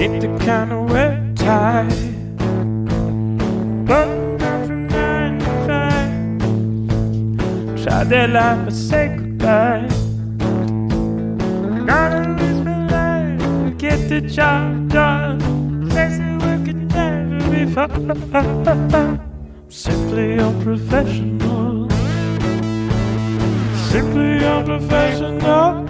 Ain't the kind of wet tie. But not from nine to five. Try their life but say goodbye. Gotta risk my life to get the job done. Sexy work can never be fun. Simply unprofessional. Simply. Unprofessional.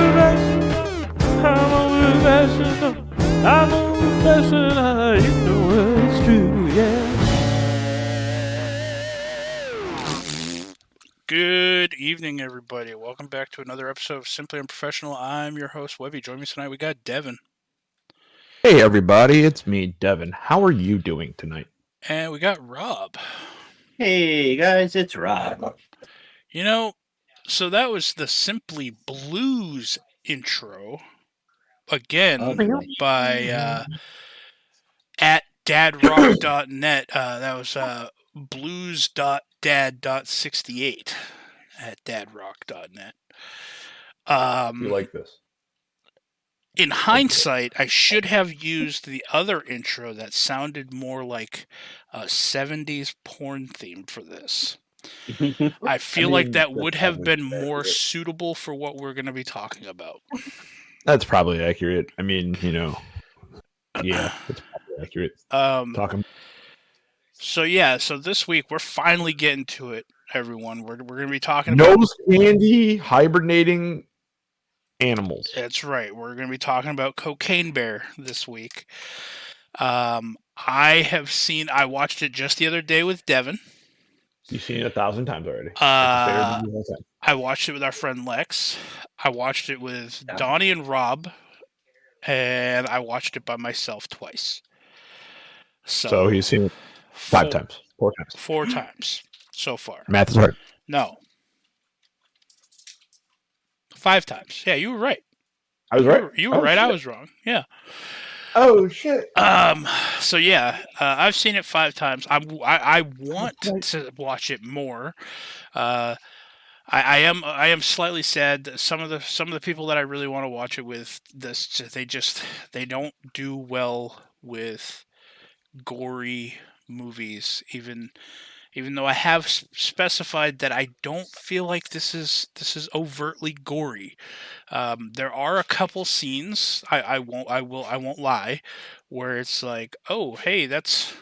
Professional. I'm a professional. I'm a professional. You know it's true, yeah. Good evening, everybody. Welcome back to another episode of Simply Unprofessional. I'm your host, Webby. Join me tonight. We got Devin, Hey everybody, it's me, Devin. How are you doing tonight? and we got Rob. Hey guys, it's Rob. You know, so that was the Simply Blues intro again Okay. by uh, at dadrock.net. Uh, that was uh, blues.dad.68 at dadrock.net. Um, You like this? in hindsight, I should have used the other intro that sounded more like a 70s porn theme for this. I feel like mean, that would have been more suitable for what we're going to be talking about. That's probably accurate. I mean, you know, yeah, it's probably accurate. Um, Talking. so, yeah, so this week we're finally getting to it, everyone. We're, we're going to be talking about. Nose candy hibernating animals. That's right. We're going to be talking about Cocaine Bear this week. Um, I have seen, I watched it just the other day with Devin. You've seen it a thousand times already. Uh, favorite movie of all time. I watched it with our friend Lex. I watched it with Yeah. Donnie and Rob, and I watched it by myself twice. So, so he's seen it five four- times, four times. Four times so far. Math is hard. No. Five times. Yeah, you were right. I was You right. were, you were Oh, right. I was wrong. Yeah. Oh shit! Um. So yeah, uh, I've seen it five times. I'm, I I want to watch it more. Uh, I, I am I am slightly sad that some of the some of the people that I really want to watch it with this they just they don't do well with gory movies even even though I have specified that I don't feel like this is this is overtly gory. Um, there are a couple scenes I, I won't I will I won't lie where it's like oh hey that's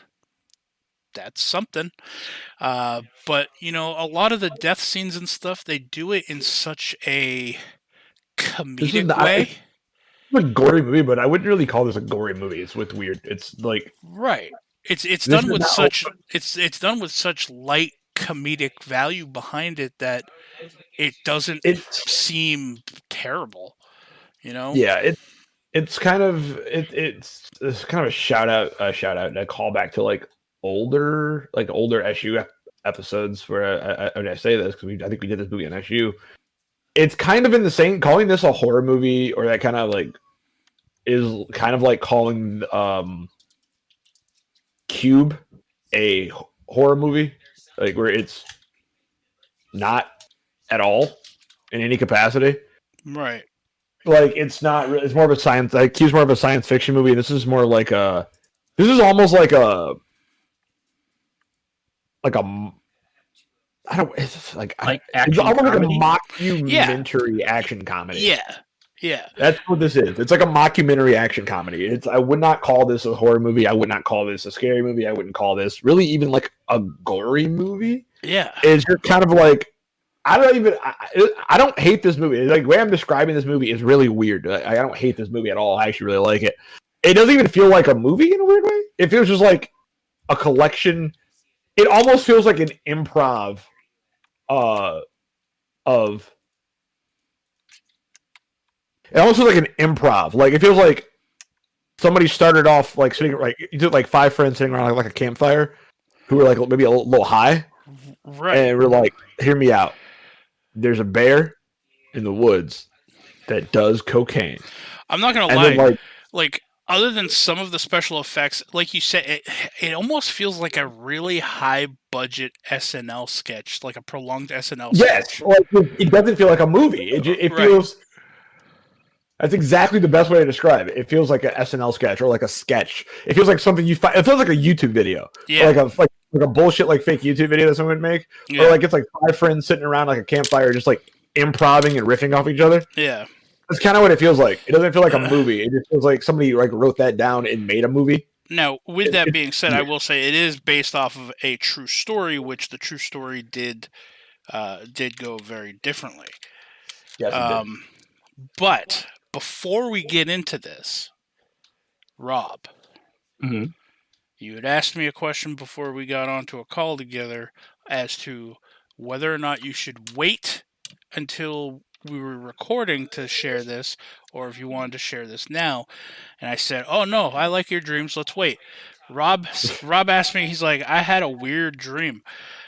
that's something uh, but you know a lot of the death scenes and stuff they do it in such a comedic not- way It's a gory movie, but I wouldn't really call this a gory movie. It's with weird. It's like right it's it's This done with such it's it's done with such light comedic value behind it that it doesn't it's seem terrible you know yeah it it's kind of it, it's it's kind of a shout out a shout out and a callback to like older like older SU ep- episodes where I, I, I say this because I think we did this movie on SU. It's kind of in the same calling this a horror movie or that kind of like is kind of like calling um Cube a h- horror movie like where it's not at all in any capacity. Right. Like it's not it's more of a science like Cube's more of a science fiction movie this is more like a this is almost like a like a m- I don't it's just like I- Like it's action almost like a comedy? mockumentary action comedy. Yeah yeah that's what this is it's like a mockumentary action comedy it's I would not call this a horror movie I would not call this a scary movie I wouldn't call this really even like a gory movie yeah it's you're kind of like I don't even I, I- I don't hate this movie. Like the way I'm describing this movie is really weird. I, I don't hate this movie at all. I actually really like it. It doesn't even feel like a movie in a weird way. It feels just like a collection. It almost feels like an improv uh of it almost feels like an improv. Like it feels like somebody started off like sitting like you did like five friends sitting around like, like a campfire who were like maybe a little, little high right and we're like, hear me out. There's a bear in the woods that does cocaine. i'm not gonna And lie then like like other than some of the special effects, like you said, it, it almost feels like a really high budget SNL sketch, like a prolonged SNL Yes, sketch. like it, doesn't feel like a movie. It it Right. feels. That's exactly the best way to describe it. It feels like an SNL sketch or like a sketch. It feels like something you find. It feels like a YouTube video, Yeah, like a like, like a bullshit like fake YouTube video that someone would make, yeah, or like it's like five friends sitting around like a campfire, just like improvising and riffing off each other. yeah. That's kind of what it feels like. It doesn't feel like a movie. It just feels like somebody like wrote that down and made a movie. Now, with that being said, I will say it is based off of a true story, which the true story did uh, did go very differently. Yes, Um, but before we get into this, Rob, Mhm. you had asked me a question before we got onto a call together as to whether or not you should wait until we were recording to share this, or if you wanted to share this now. And I said, "Oh no, I like your dreams. Let's wait." Rob Rob asked me. He's like, "I had a weird dream."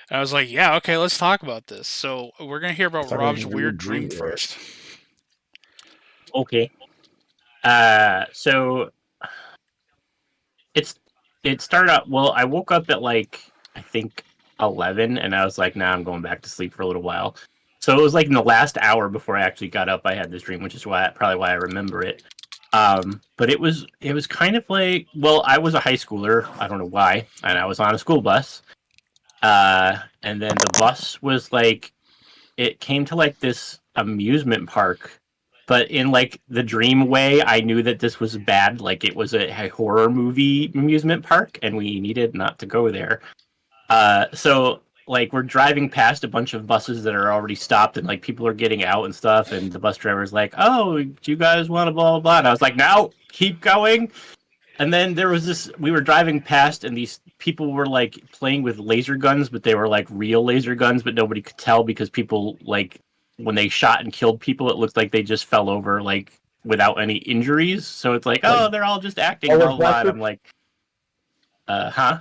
And I was like, "Yeah, okay, let's talk about this." So we're gonna hear about Rob's weird dream dream, first. Okay. Uh, so it's it started out. Well, I woke up at like I think eleven, and I was like, "Nah, I'm going back to sleep for a little while." So it was like in the last hour before I actually got up, I had this dream, which is why probably why I remember it. Um, but it was it was kind of like well, I was a high schooler. I don't know why, and I was on a school bus. Uh, and then the bus was like, it came to like this amusement park but in like the dream way i knew that this was bad like it was a, a horror movie amusement park and we needed not to go there. Uh so like we're driving past a bunch of buses that are already stopped and like people are getting out and stuff and the bus driver's like oh do you guys want to blah blah blah? And i was like no keep going. And then there was this we were driving past and these people were like playing with laser guns but they were like real laser guns but nobody could tell because people like when they shot and killed people, it looked like they just fell over like without any injuries. So it's like, oh, Like- they're all just acting. Star Blah, Wars blah, blah. And Blaster? I'm like, uh, huh?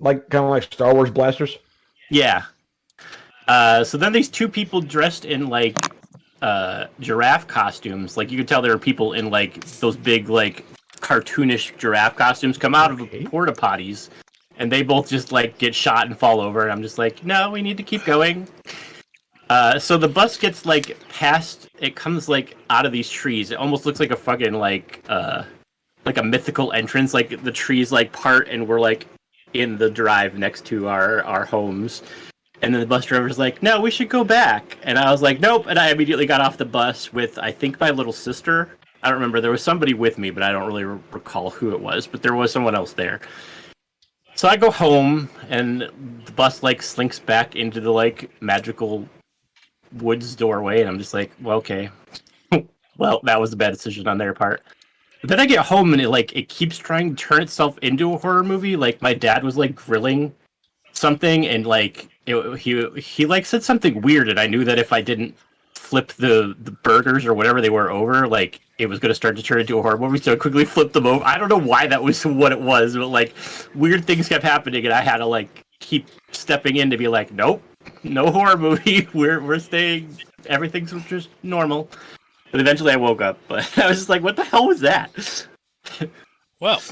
like kind of like Star Wars blasters. Yeah. Uh, so then these two people dressed in like uh, giraffe costumes, like you could tell there were people in like those big like cartoonish giraffe costumes, come out Okay. of porta potties, and they both just like get shot and fall over. And I'm just like, no, we need to keep going. Uh, so the bus gets like past. It comes like out of these trees. It almost looks like a fucking like uh, like a mythical entrance. Like the trees like part, and we're like in the drive next to our our homes. And then the bus driver's like, "No, we should go back." And I was like, "Nope." And I immediately got off the bus with I think my little sister. I don't remember. There was somebody with me, but I don't really re- recall who it was. But there was someone else there. So I go home, and the bus like slinks back into the like magical woods doorway, and I'm just like, "Well, okay. well, that was a bad decision on their part." But then I get home, and it like it keeps trying to turn itself into a horror movie. Like my dad was like grilling something and like it, he he like said something weird and i knew that if i didn't flip the the burgers or whatever they were over like it was going to start to turn into a horror movie so i quickly flipped them over i don't know why that was what it was but like weird things kept happening and i had to like keep stepping in to be like nope no horror movie we're we're staying everything's just normal but eventually i woke up but i was just like what the hell was that Well,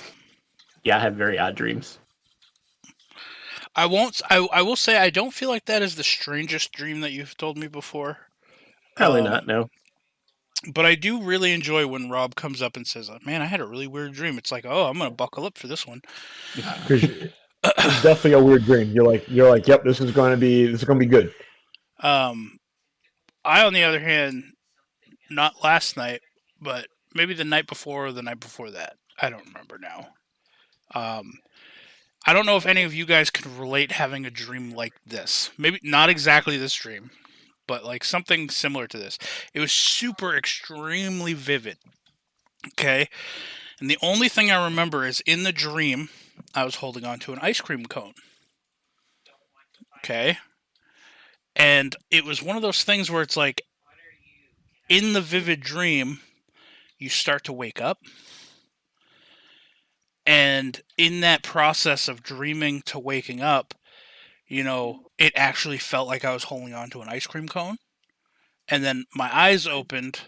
yeah i have very odd dreams I won't. I, I will say I don't feel like that is the strangest dream that you've told me before. probably Um, not no But I do really enjoy when Rob comes up and says, "Uh, "Man, I had a really weird dream." It's like, "Oh, I'm gonna buckle up for this one." 'Cause it's definitely a weird dream. You're like, you're like, yep, this is going to be, this is going to be good. Um, I, on the other hand, not last night, but maybe the night before or the night before that. I don't remember now. Um, I don't know if any of you guys can relate having a dream like this. Maybe not exactly this dream, but like something similar to this. It was super extremely vivid. Okay. And the only thing I remember is in the dream, I was holding on to an ice cream cone. Okay. And it was one of those things where it's like in the vivid dream, you start to wake up. And in that process of dreaming to waking up, you know, it actually felt like I was holding on to an ice cream cone. And then my eyes opened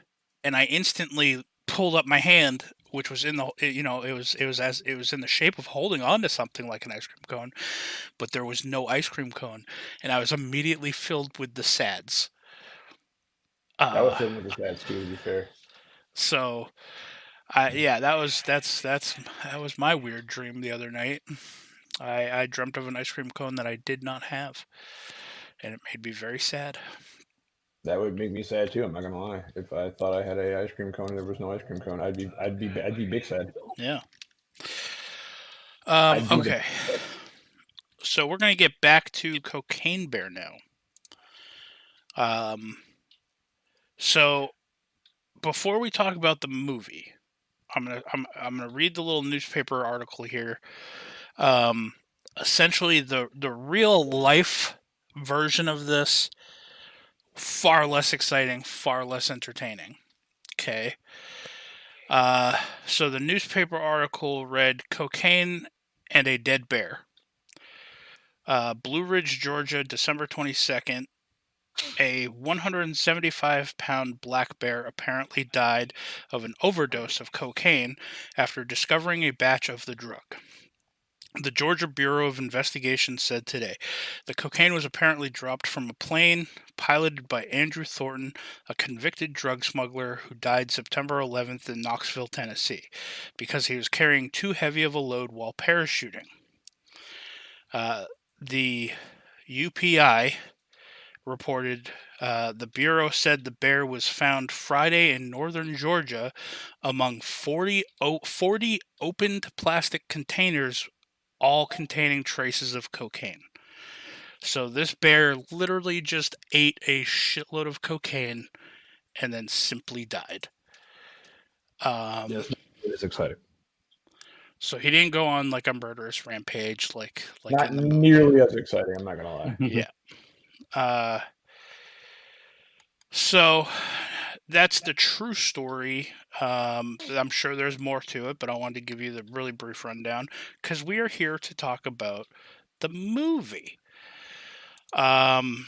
and I instantly pulled up my hand which was in the you know it was it was as it was in the shape of holding on to something like an ice cream cone, but there was no ice cream cone, and I was immediately filled with the sads. I was Uh, feeling with the stats too. To be fair, so, I yeah, that was that's that's that was my weird dream the other night. I I dreamt of an ice cream cone that I did not have, and it made me very sad. That would make me sad too. I'm not gonna lie. If I thought I had a ice cream cone and there was no ice cream cone, I'd be I'd be I'd be big sad. Yeah. Um, okay. So we're gonna get back to Cocaine Bear now. Um. So, before we talk about the movie, I'm gonna I'm I'm gonna read the little newspaper article here. Um, essentially, the the real life version of this far less exciting, far less entertaining. Okay. Uh, so the newspaper article read cocaine and a dead bear. Uh, Blue Ridge, Georgia, December 22nd. A 175 pound black bear apparently died of an overdose of cocaine after discovering a batch of the drug. The Georgia Bureau of Investigation said today the cocaine was apparently dropped from a plane piloted by Andrew Thornton, a convicted drug smuggler who died September 11th in Knoxville, Tennessee, because he was carrying too heavy of a load while parachuting. Uh, the UPI reported uh, the Bureau said the bear was found Friday in northern Georgia among 40, o- 40 opened plastic containers, all containing traces of cocaine. So this bear literally just ate a shitload of cocaine and then simply died. Um, Yes, it's exciting. So he didn't go on like a murderous rampage, like like Not in the movie. nearly as exciting. I'm not gonna lie. Yeah. Uh, so that's the true story. Um, I'm sure there's more to it, but I wanted to give you the really brief rundown because we are here to talk about the movie. Um,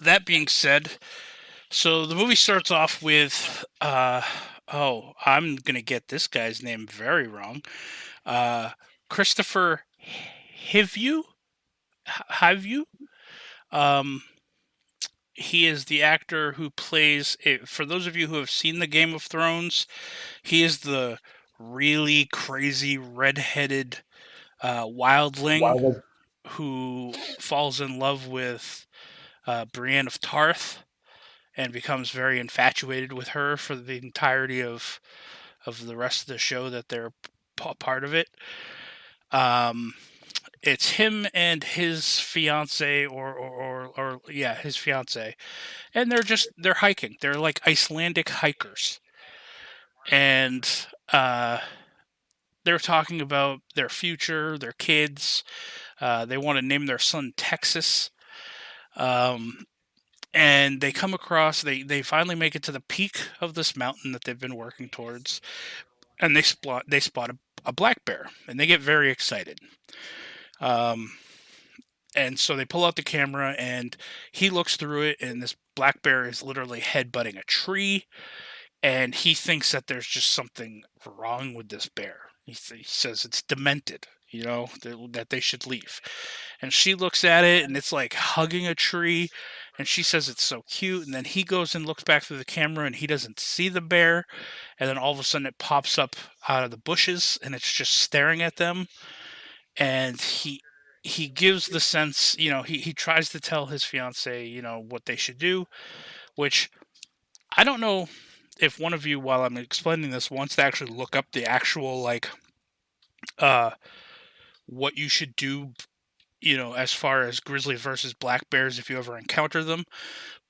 that being said, so the movie starts off with, uh, oh, I'm gonna get this guy's name very wrong. Uh, Kristofer Hivju, have you? Um, he is the actor who plays. It, for those of you who have seen the Game of Thrones, he is the really crazy redheaded uh, wildling Wild- who falls in love with uh, Brienne of Tarth and becomes very infatuated with her for the entirety of of the rest of the show that they're part of it. Um, it's him and his fiance, or, or or or yeah, his fiance, and they're just they're hiking. They're like Icelandic hikers, and uh, they're talking about their future, their kids. Uh, they want to name their son Texas. Um, and they come across they they finally make it to the peak of this mountain that they've been working towards and they spot they spot a, a black bear and they get very excited um and so they pull out the camera and he looks through it and this black bear is literally headbutting a tree and he thinks that there's just something wrong with this bear. He, th- he says it's demented you know th- that they should leave. And she looks at it and it's like hugging a tree and she says it's so cute and then he goes and looks back through the camera and he doesn't see the bear and then all of a sudden it pops up out of the bushes and it's just staring at them and he he gives the sense you know he, he tries to tell his fiance you know what they should do which i don't know if one of you while i'm explaining this wants to actually look up the actual like uh what you should do you know, as far as grizzly versus black bears if you ever encounter them.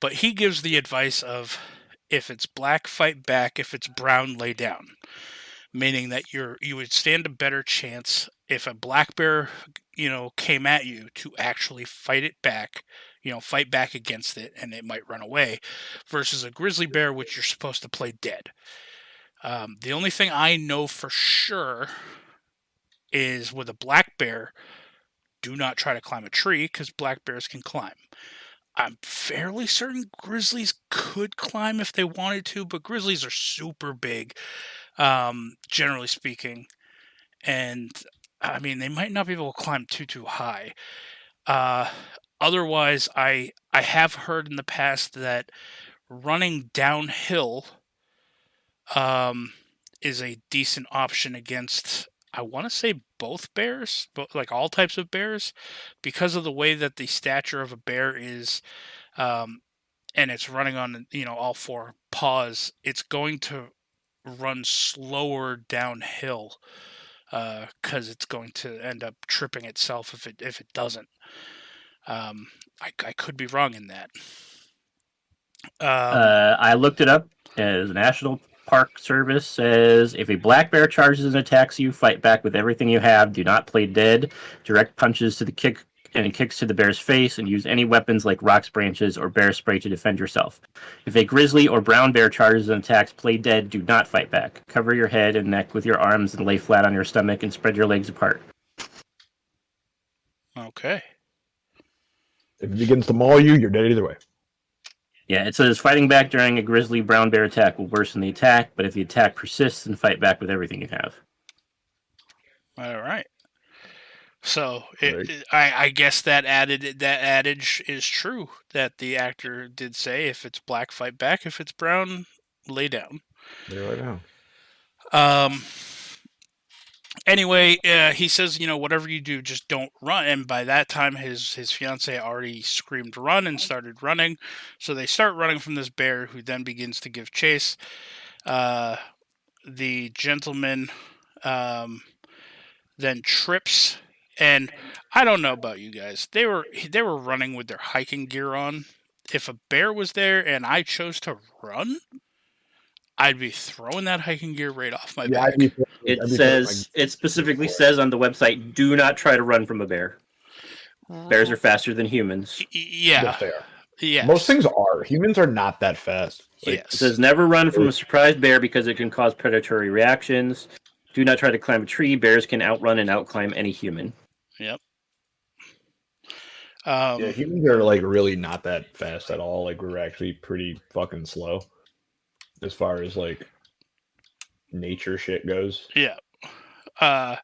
But he gives the advice of if it's black, fight back. If it's brown, lay down. Meaning that you're you would stand a better chance if a black bear, you know, came at you to actually fight it back, you know, fight back against it, and it might run away, versus a grizzly bear, which you're supposed to play dead. Um, the only thing I know for sure is with a black bear, do not try to climb a tree because black bears can climb. I'm fairly certain grizzlies could climb if they wanted to, but grizzlies are super big. um, generally speaking. And I mean, they might not be able to climb too too high. Uh, otherwise, I I have heard in the past that running downhill um, is a decent option against. I want to say both bears, but like all types of bears, because of the way that the stature of a bear is, um, and it's running on you know all four paws. It's going to run slower downhill because uh, it's going to end up tripping itself if it if it doesn't. Um, I, I could be wrong in that. Um, uh, I looked it up. As National Park Service says, if a black bear charges and attacks you, fight back with everything you have. Do not play dead. Direct punches to the kick and kicks to the bear's face, and use any weapons like rocks, branches, or bear spray to defend yourself. If a grizzly or brown bear charges and attacks, play dead. Do not fight back. Cover your head and neck with your arms and lay flat on your stomach and spread your legs apart. Okay. If it begins to maul you, you're dead either way. Yeah, it says fighting back during a grizzly brown bear attack will worsen the attack, but if the attack persists, then fight back with everything you have. All right. So it, it, I, I guess that added that adage is true that the actor did say: if it's black, fight back; if it's brown, lay down. Lay down. Um. Anyway, uh, he says, you know, whatever you do, just don't run. And by that time, his his fiance already screamed run and started running. So they start running from this bear, who then begins to give chase. Uh, the gentleman um, then trips and I don't know about you guys. They were they were running with their hiking gear on. If a bear was there and I chose to run, I'd be throwing that hiking gear right off my yeah, back. Be, it says it specifically says on the website, do not try to run from a bear. Bears are faster than humans. Yeah. Yes, they are. Yes. Most things are. Humans are not that fast. Like, yes. It says never run from a surprised bear because it can cause predatory reactions. Do not try to climb a tree. Bears can outrun and outclimb any human. Yep. Um, yeah, humans are like really not that fast at all. Like we're actually pretty fucking slow as far as like nature shit goes. Yeah. Uh,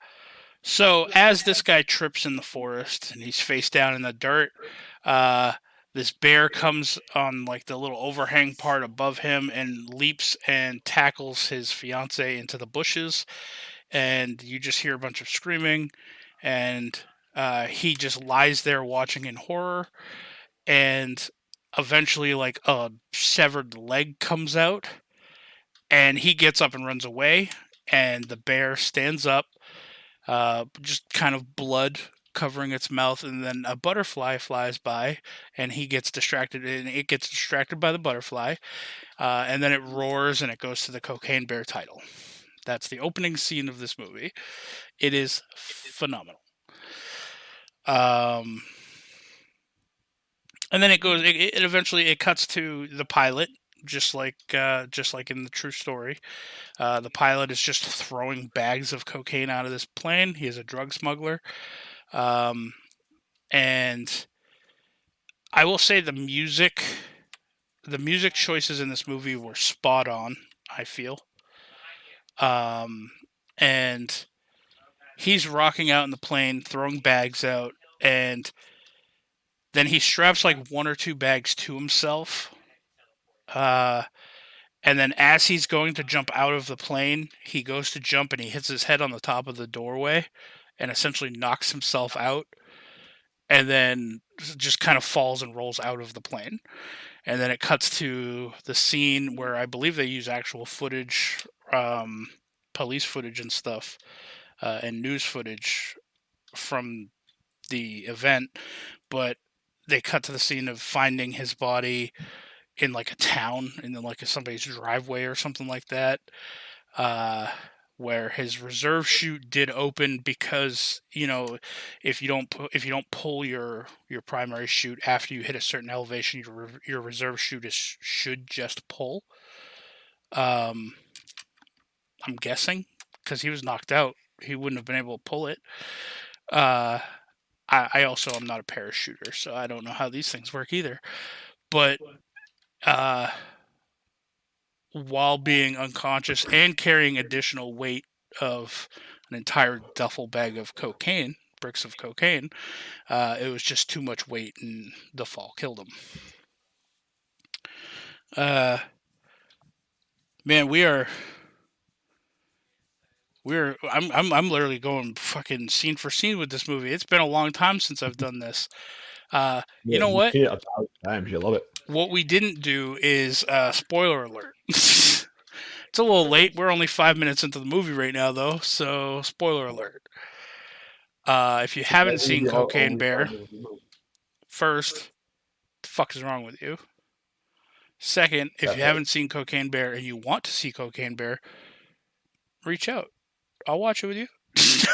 so as this guy trips in the forest and he's face down in the dirt, uh, this bear comes on like the little overhang part above him and leaps and tackles his fiance into the bushes, and you just hear a bunch of screaming and uh, he just lies there watching in horror and eventually like a severed leg comes out and he gets up and runs away and the bear stands up uh, just kind of blood covering its mouth and then a butterfly flies by and he gets distracted and it gets distracted by the butterfly uh, and then it roars and it goes to the cocaine bear title that's the opening scene of this movie it is phenomenal. Um, and then it goes. It, it eventually it cuts to the pilot, just like uh, just like in the true story. Uh, the pilot is just throwing bags of cocaine out of this plane. He is a drug smuggler, um, and I will say the music, the music choices in this movie were spot on. I feel, um, and he's rocking out in the plane, throwing bags out, and then he straps like one or two bags to himself. Uh, and then as he's going to jump out of the plane, he goes to jump and he hits his head on the top of the doorway and essentially knocks himself out and then just kind of falls and rolls out of the plane. And then it cuts to the scene where I believe they use actual footage, um, police footage and stuff, uh, and news footage from the event, but they cut to the scene of finding his body in like a town, in like somebody's driveway or something like that, uh, where his reserve chute did open because you know if you don't pu- if you don't pull your your primary chute after you hit a certain elevation, your your reserve chute is, should just pull. Um, I'm guessing because he was knocked out he wouldn't have been able to pull it. Uh, I, I also am not a parachuter, so I don't know how these things work either. But uh, while being unconscious and carrying additional weight of an entire duffel bag of cocaine, bricks of cocaine. Uh, it was just too much weight, and the fall killed him. Uh, man, we are. We're I'm I'm I'm literally going fucking scene for scene with this movie. It's been a long time since I've done this. Uh, you know what? Yeah, times. You love it. What we didn't do is uh, spoiler alert. it's a little late. We're only five minutes into the movie right now, though. So spoiler alert. Uh, if you haven't seen Cocaine Bear, first, the fuck is wrong with you? Second, if you haven't seen Cocaine Bear and you want to see Cocaine Bear, reach out. I'll watch it with you.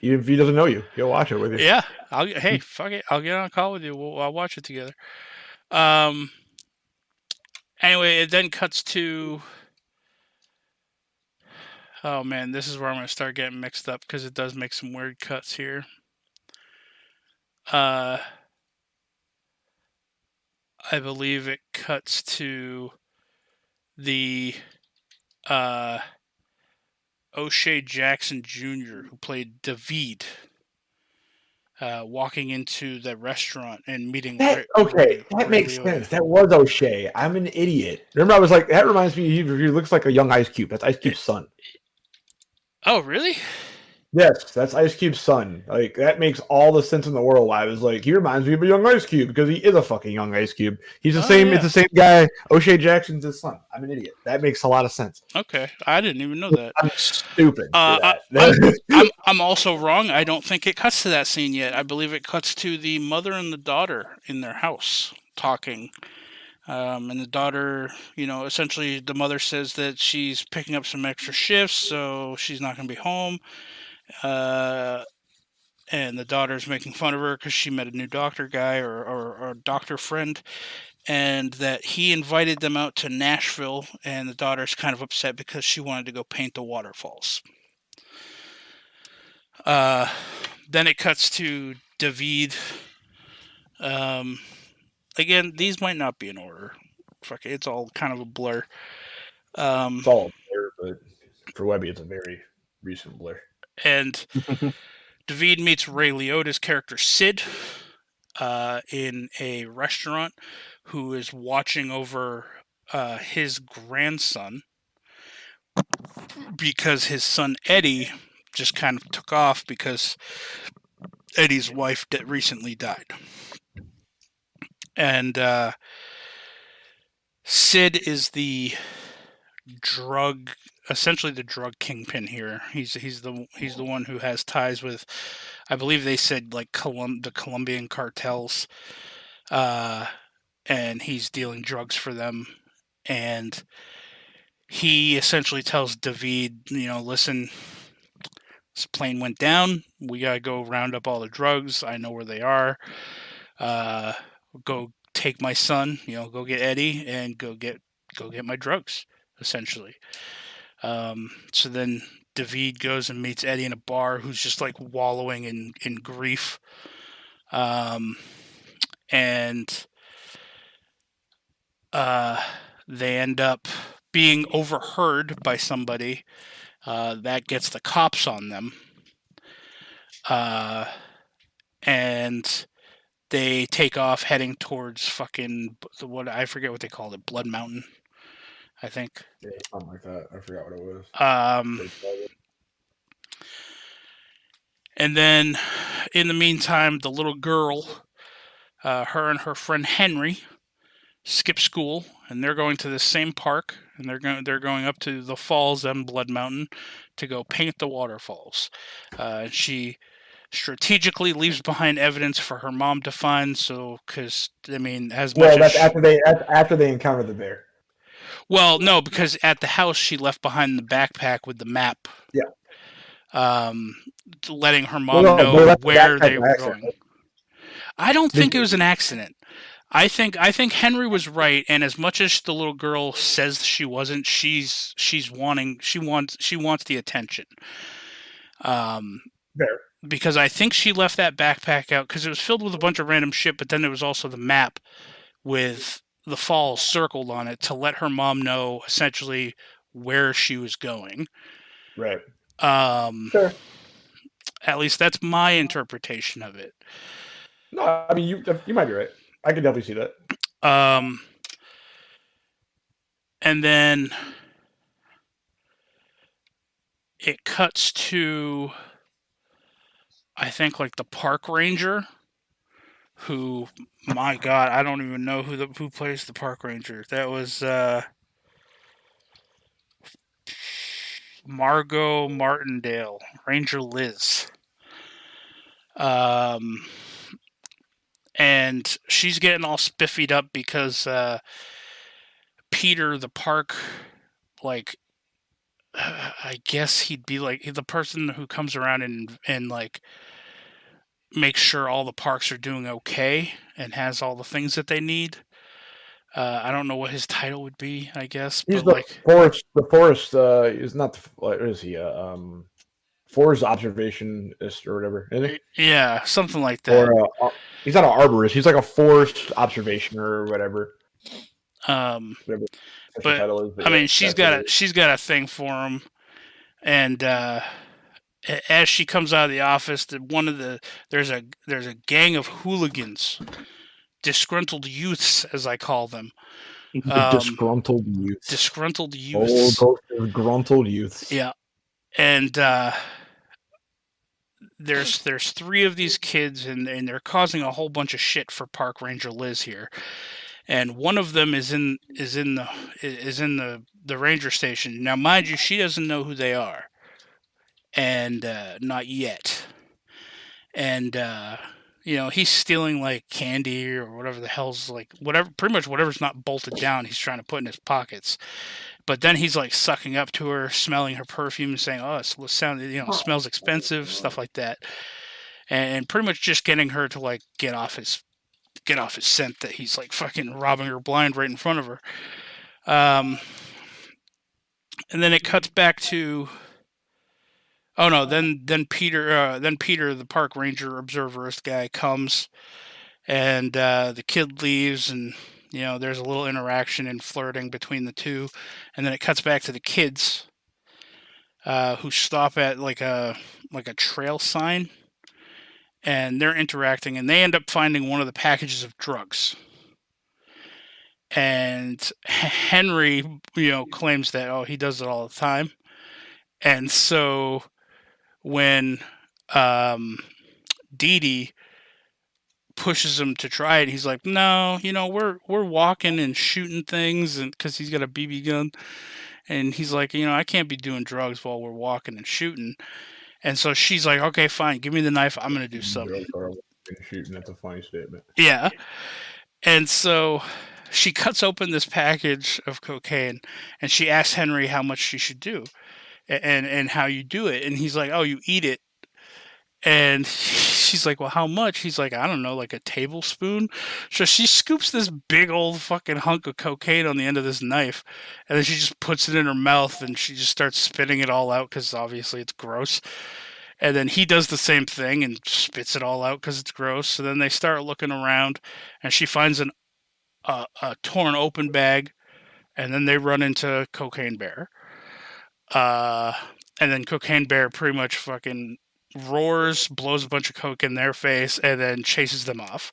Even if he doesn't know you, he'll watch it with you. yeah, I'll hey, fuck it. I'll get on a call with you. We'll I'll watch it together. Um. Anyway, it then cuts to. Oh man, this is where I'm gonna start getting mixed up because it does make some weird cuts here. Uh. I believe it cuts to the uh O'Shea Jackson Jr., who played David, uh, walking into the restaurant and meeting. That, Ray- okay, Ray- that Ray makes Liotta. sense. That was O'Shea. I'm an idiot. Remember, I was like, that reminds me. He, he looks like a young Ice Cube. That's Ice Cube's son. Oh, really? Yes, that's Ice Cube's son. Like that makes all the sense in the world. I was like, he reminds me of a young Ice Cube because he is a fucking young Ice Cube. He's the Oh, same. yeah. It's the same guy. O'Shea Jackson's his son. I'm an idiot. That makes a lot of sense. Okay, I didn't even know that. I'm stupid. Uh, that. I'm I'm also wrong. I don't think it cuts to that scene yet. I believe it cuts to the mother and the daughter in their house talking. Um, and the daughter, you know, essentially the mother says that she's picking up some extra shifts, so she's not going to be home. Uh, and the daughter's making fun of her because she met a new doctor guy or, or, or doctor friend, and that he invited them out to Nashville, and the daughter's kind of upset because she wanted to go paint the waterfalls. Uh, then it cuts to David. Um, again, these might not be in order. Fuck it's all kind of a blur. Um, it's all a blur, but for Webby, it's a very recent blur. And David meets Ray Liotta's character Syd uh, in a restaurant, who is watching over uh, his grandson because his son Eddie just kind of took off because Eddie's wife that recently died, and uh, Syd is the drug essentially the drug kingpin here. He's he's the he's the one who has ties with, I believe they said like Colum- the Colombian cartels, uh, and he's dealing drugs for them, and he essentially tells David, you know, listen, this plane went down. We gotta go round up all the drugs. I know where they are. Uh, go take my son. You know, go get Eddie and go get go get my drugs. Essentially. Um, so then David goes and meets Eddie in a bar who's just like wallowing in, in grief. Um, and uh, they end up being overheard by somebody uh, that gets the cops on them. Uh, and they take off heading towards fucking what I forget what they called it, Blood Mountain, I think. Yeah, something like that. I forgot what it was. Um, and then, in the meantime, the little girl, uh, her and her friend Henry, skip school, and they're going to the same park, and they're going they're going up to the falls and Blood Mountain to go paint the waterfalls. Uh, and she strategically leaves behind evidence for her mom to find. So, because I mean, as much Well, as that's after they that's after they encounter the bear. Well, no, because at the house she left behind the backpack with the map. Yeah. Um, letting her mom no, know where they were accident. going. I don't think it was an accident. I think I think Henry was right, and as much as the little girl says she wasn't, she's she's wanting she wants she wants the attention. Um, Fair. because I think she left that backpack out because it was filled with a bunch of random shit, but then there was also the map with the fall circled on it to let her mom know essentially where she was going. Right. Um, Sure. at least that's my interpretation of it. No, I mean you you might be right. I can definitely see that. Um, and then it cuts to, I think, like the park ranger, who, my God, I don't even know who the who plays the park ranger. That was uh, Margot Martindale, Ranger Liz. Um, and she's getting all spiffied up because uh, Peter, the park, like, I guess he'd be like the person who comes around and and like makes sure all the parks are doing okay and has all the things that they need. Uh, I don't know what his title would be. I guess, He's but the like, forest. The forest uh, is not. The, what is he? Uh, um, forest observationist or whatever. Yeah, something like that. Or uh, he's not an arborist. He's like a forest observation or whatever. Um, whatever But, is, I yeah, mean, she's got a she's got a thing for him, and uh, as she comes out of the office, the, one of the there's a there's a gang of hooligans, disgruntled youths as I call them, um, disgruntled youths. disgruntled Oh, youths. those disgruntled youths. Yeah, and uh, there's there's three of these kids, and and they're causing a whole bunch of shit for Park Ranger Liz here, and one of them is in is in the is in the the ranger station. Now, mind you, she doesn't know who they are, and uh, not yet, and. Uh, you know, he's stealing like candy or whatever the hell's like whatever pretty much whatever's not bolted down, he's trying to put in his pockets. But then he's like sucking up to her, smelling her perfume, and saying, "Oh, it sounds, you know, smells expensive," stuff like that, and pretty much just getting her to like get off his get off his scent that he's like fucking robbing her blind right in front of her. Um, and then it cuts back to. Oh no! Then then Peter uh, then Peter the park ranger observerist guy comes, and uh, the kid leaves, and you know there's a little interaction and flirting between the two, and then it cuts back to the kids, uh, who stop at like a like a trail sign, and they're interacting, and they end up finding one of the packages of drugs. And Henry, you know, claims that oh he does it all the time, and so when um, Dee Dee pushes him to try it, he's like, "No, you know, we're we're walking and shooting things, and because he's got a BB gun, and he's like, you know, I can't be doing drugs while we're walking and shooting." And so she's like, "Okay, fine, give me the knife. I'm gonna do something." Shooting. That's a funny statement. Yeah. And so she cuts open this package of cocaine and she asks Henry how much she should do and and how you do it and he's like oh you eat it. And she's like well how much? He's like i don't know like a tablespoon. So she scoops this big old fucking hunk of cocaine on the end of this knife and then she just puts it in her mouth and she just starts spitting it all out because obviously it's gross. And then he does the same thing and spits it all out because it's gross. So then they start looking around and she finds an a, a torn open bag and then they run into cocaine bear uh and then cocaine bear pretty much fucking roars blows a bunch of coke in their face and then chases them off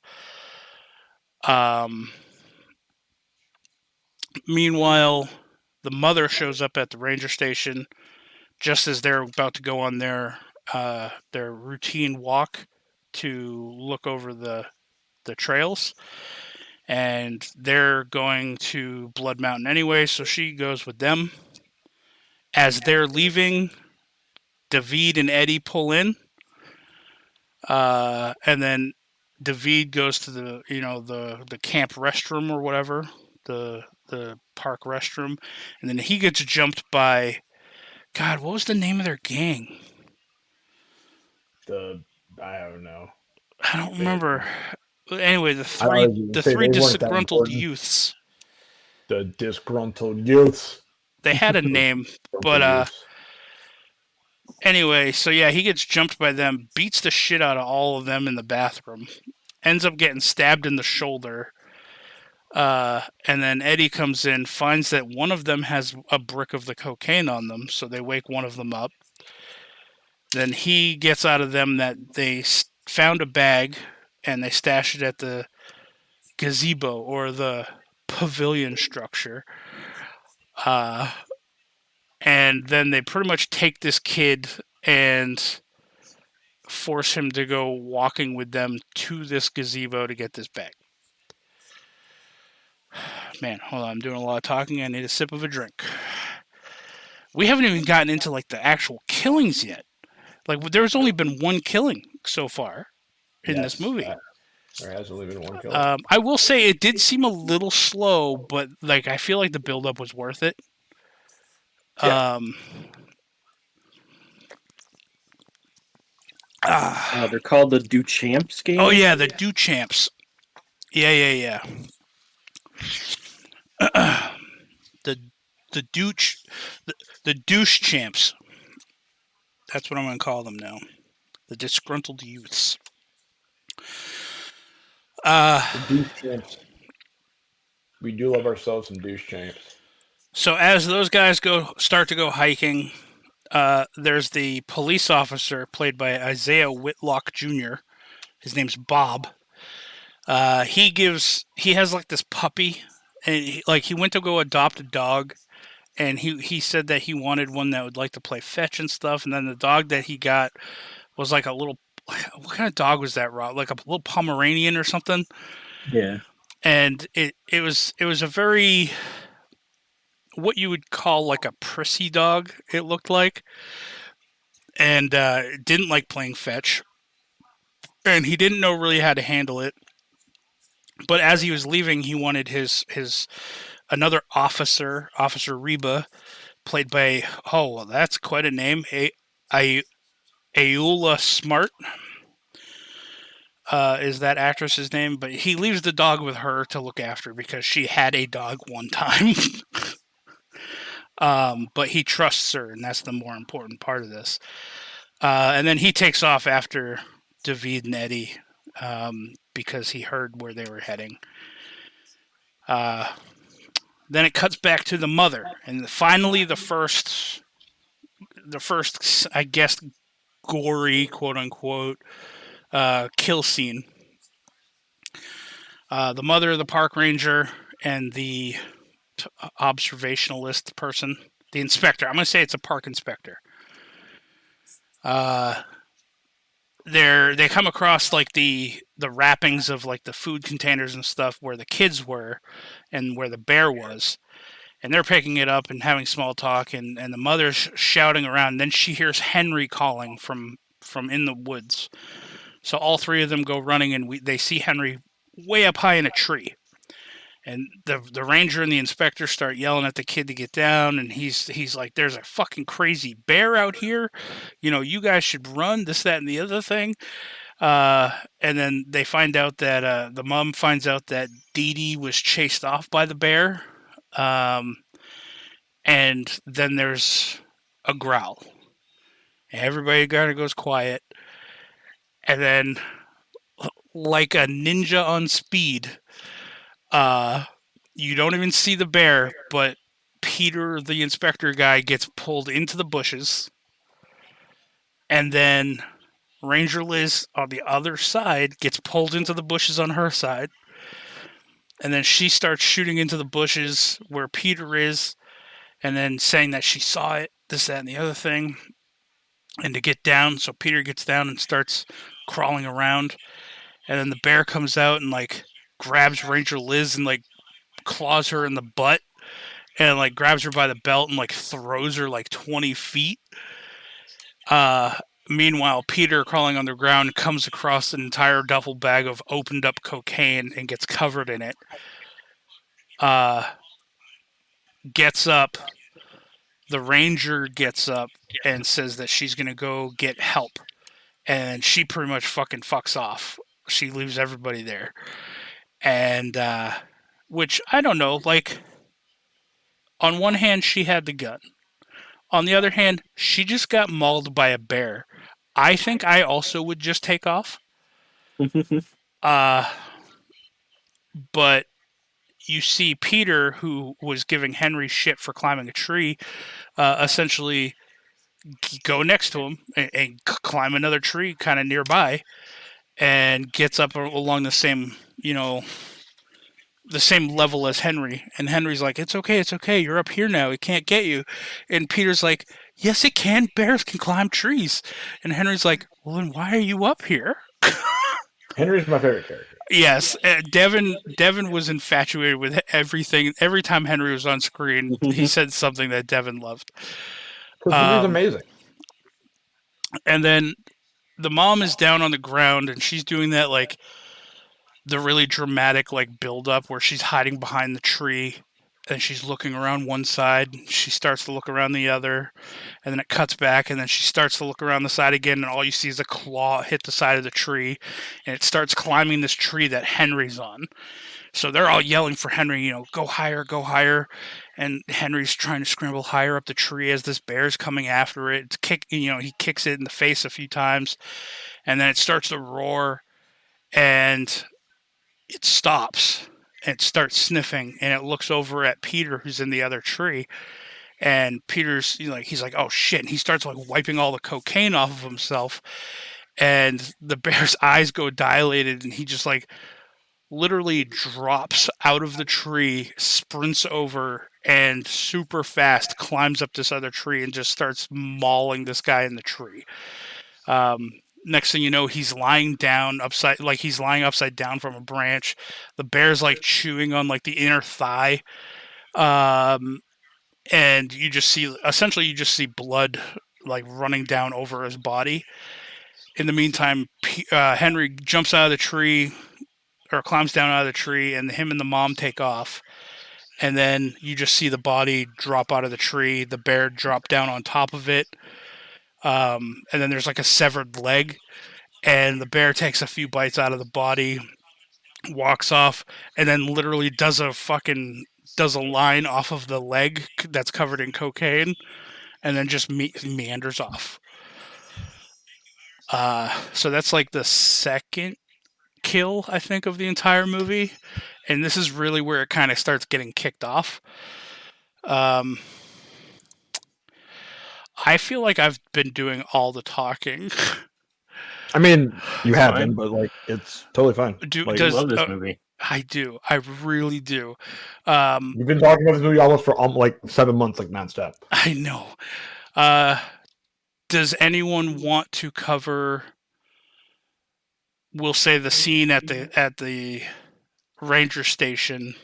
um meanwhile the mother shows up at the ranger station just as they're about to go on their uh their routine walk to look over the the trails and they're going to Blood Mountain anyway, so she goes with them. As they're leaving, David and Eddie pull in, uh, and then David goes to the you know the the camp restroom or whatever the the park restroom, and then he gets jumped by God. What was the name of their gang? The I don't know. I don't remember. Anyway, the three the three they disgruntled youths. The disgruntled youths. They had a name, But, uh, Anyway, so yeah, he gets jumped by them, beats the shit out of all of them in the bathroom, ends up getting stabbed in the shoulder. Uh, and then Eddie comes in, finds that one of them has a brick of the cocaine on them, so they wake one of them up. Then he gets out of them that they found a bag and they stash it at the gazebo or the pavilion structure. Uh, and then they pretty much take this kid and force him to go walking with them to this gazebo to get this bag. Man, hold on, I'm doing a lot of talking. I need a sip of a drink. We haven't even gotten into like the actual killings yet. Like there's only been one killing so far in this Yes, movie. There has only been one kill. Um, I will say it did seem a little slow, but like I feel like the buildup was worth it. Yeah. Um, ah, Uh, they're called the Duchamps game. oh yeah, the do champs. Yeah, yeah, yeah. the the douche the, the douche champs. That's what I'm gonna call them now. The disgruntled youths. Uh douche champs. We do love ourselves some douche champs. So as those guys go start to go hiking, uh, there's the police officer played by Isiah Whitlock Jr. His name's Bob. Uh, he gives he has like this puppy, and he, like he went to go adopt a dog, and he he said that he wanted one that would like to play fetch and stuff, and then the dog that he got was like a little what kind of dog was that, Rob? Like a little Pomeranian or something? Yeah. and it it was it was a very what you would call like a prissy dog it looked like. And uh didn't like playing fetch. And he didn't know really how to handle it. But as he was leaving he wanted his his another officer officer reba played by oh well, that's quite a name. A I Ayoola Smart uh, is that actress's name, but he leaves the dog with her to look after because she had a dog one time. um, but he trusts her, and that's the more important part of this. Uh, and then he takes off after David and Eddie um, because he heard where they were heading. Uh, then it cuts back to the mother, and finally the first, the first, I guess, gory quote unquote uh, kill scene. Uh, the mother of the park ranger and the t- observationalist person, the inspector. I'm going to say it's a park inspector. Uh, they're they come across like the the wrappings of like the food containers and stuff where the kids were, and where the bear was, and they're picking it up and having small talk, and and the mother's shouting around. Then she hears Henry calling from from in the woods. So all three of them go running, and we, they see Henry way up high in a tree. And the the ranger and the inspector start yelling at the kid to get down, and he's he's like, "There's a fucking crazy bear out here, you know. You guys should run this, that, and the other thing." Uh, and then they find out that uh, the mom finds out that Dee Dee was chased off by the bear, um, and then there's a growl. Everybody kind of goes quiet, and then like a ninja on speed uh you don't even see the bear but peter the inspector guy gets pulled into the bushes. And then ranger liz on the other side gets pulled into the bushes on her side and then she starts shooting into the bushes where peter is and then saying that she saw it this that and the other thing and to get down so peter gets down and starts crawling around and then the bear comes out and like grabs Ranger Liz and like claws her in the butt and like grabs her by the belt and like throws her like 20 feet. Uh, meanwhile, Peter crawling on the ground comes across an entire duffel bag of opened up cocaine and gets covered in it. Uh, gets up. The ranger gets up and says that she's gonna go get help, and she pretty much fucking fucks off. She leaves everybody there. And uh which i don't know like on one hand she had the gun. On the other hand she just got mauled by a bear i think i also would just take off uh but you see Peter, who was giving Henry shit for climbing a tree, uh, essentially go next to him and, and climb another tree kind of nearby, and gets up along the same, you know, the same level as Henry. And Henry's like, "It's okay, it's okay. You're up here now. It can't get you." And Peter's like, "Yes, it can. Bears can climb trees." And Henry's like, "Well, then why are you up here?" Henry's my favorite character. Yes, uh, Devin. Devin was infatuated with everything. Every time Henry was on screen, he said something that Devin loved. Um, amazing. And then the mom is down on the ground, and she's doing that like the really dramatic like build up where she's hiding behind the tree, and she's looking around one side. She starts to look around the other, and then it cuts back, and then she starts to look around the side again, and all you see is a claw hit the side of the tree, and it starts climbing this tree that Henry's on. So they're all yelling for Henry, you know, go higher, go higher. And Henry's trying to scramble higher up the tree as this bear's coming after it. It's kick, you know, he kicks it in the face a few times, and then it starts to roar, and it stops and starts sniffing, and it looks over at Peter, who's in the other tree, and Peter's you know, like, he's like, oh shit, and he starts like wiping all the cocaine off of himself, and the bear's eyes go dilated, and he just like literally drops out of the tree, sprints over, and super fast climbs up this other tree and just starts mauling this guy in the tree. Um, next thing you know, he's lying down upside, like he's lying upside down from a branch. The bear's like chewing on like the inner thigh. Um, and you just see, essentially, you just see blood like running down over his body. In the meantime, P- uh, Henry jumps out of the tree, or climbs down out of the tree, and him and the mom take off. And then you just see the body drop out of the tree, the bear drop down on top of it. Um, and then there's like a severed leg, and the bear takes a few bites out of the body, walks off, and then literally does a fucking does a line off of the leg that's covered in cocaine, and then just me- meanders off. Uh, so that's like the second kill I think of the entire movie, and this is really where it kind of starts getting kicked off. Um, I feel like I've been doing all the talking. I mean, you have Fine. been, but like it's totally fine. Do, Like, I does love this uh, movie. I do? I really do. Um, You've been talking about this movie almost for um, like seven months, like nonstop. I know. Uh, does anyone want to cover? We'll say the scene at the at the ranger station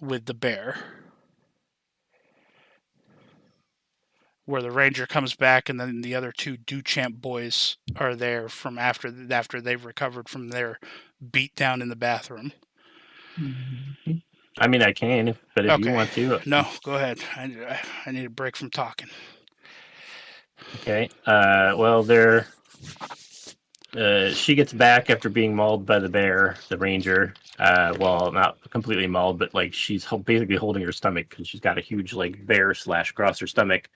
with the bear, where the ranger comes back, and then the other two Duchamp boys are there from after after they've recovered from their beat down in the bathroom. I mean, I can, but if Okay. you want to, No, go ahead. I, I- I need a break from talking. Okay. Uh, well, they're. Uh, she gets back after being mauled by the bear, the ranger. Uh, well, not completely mauled, but like she's hol- basically holding her stomach because she's got a huge like bear slash across her stomach.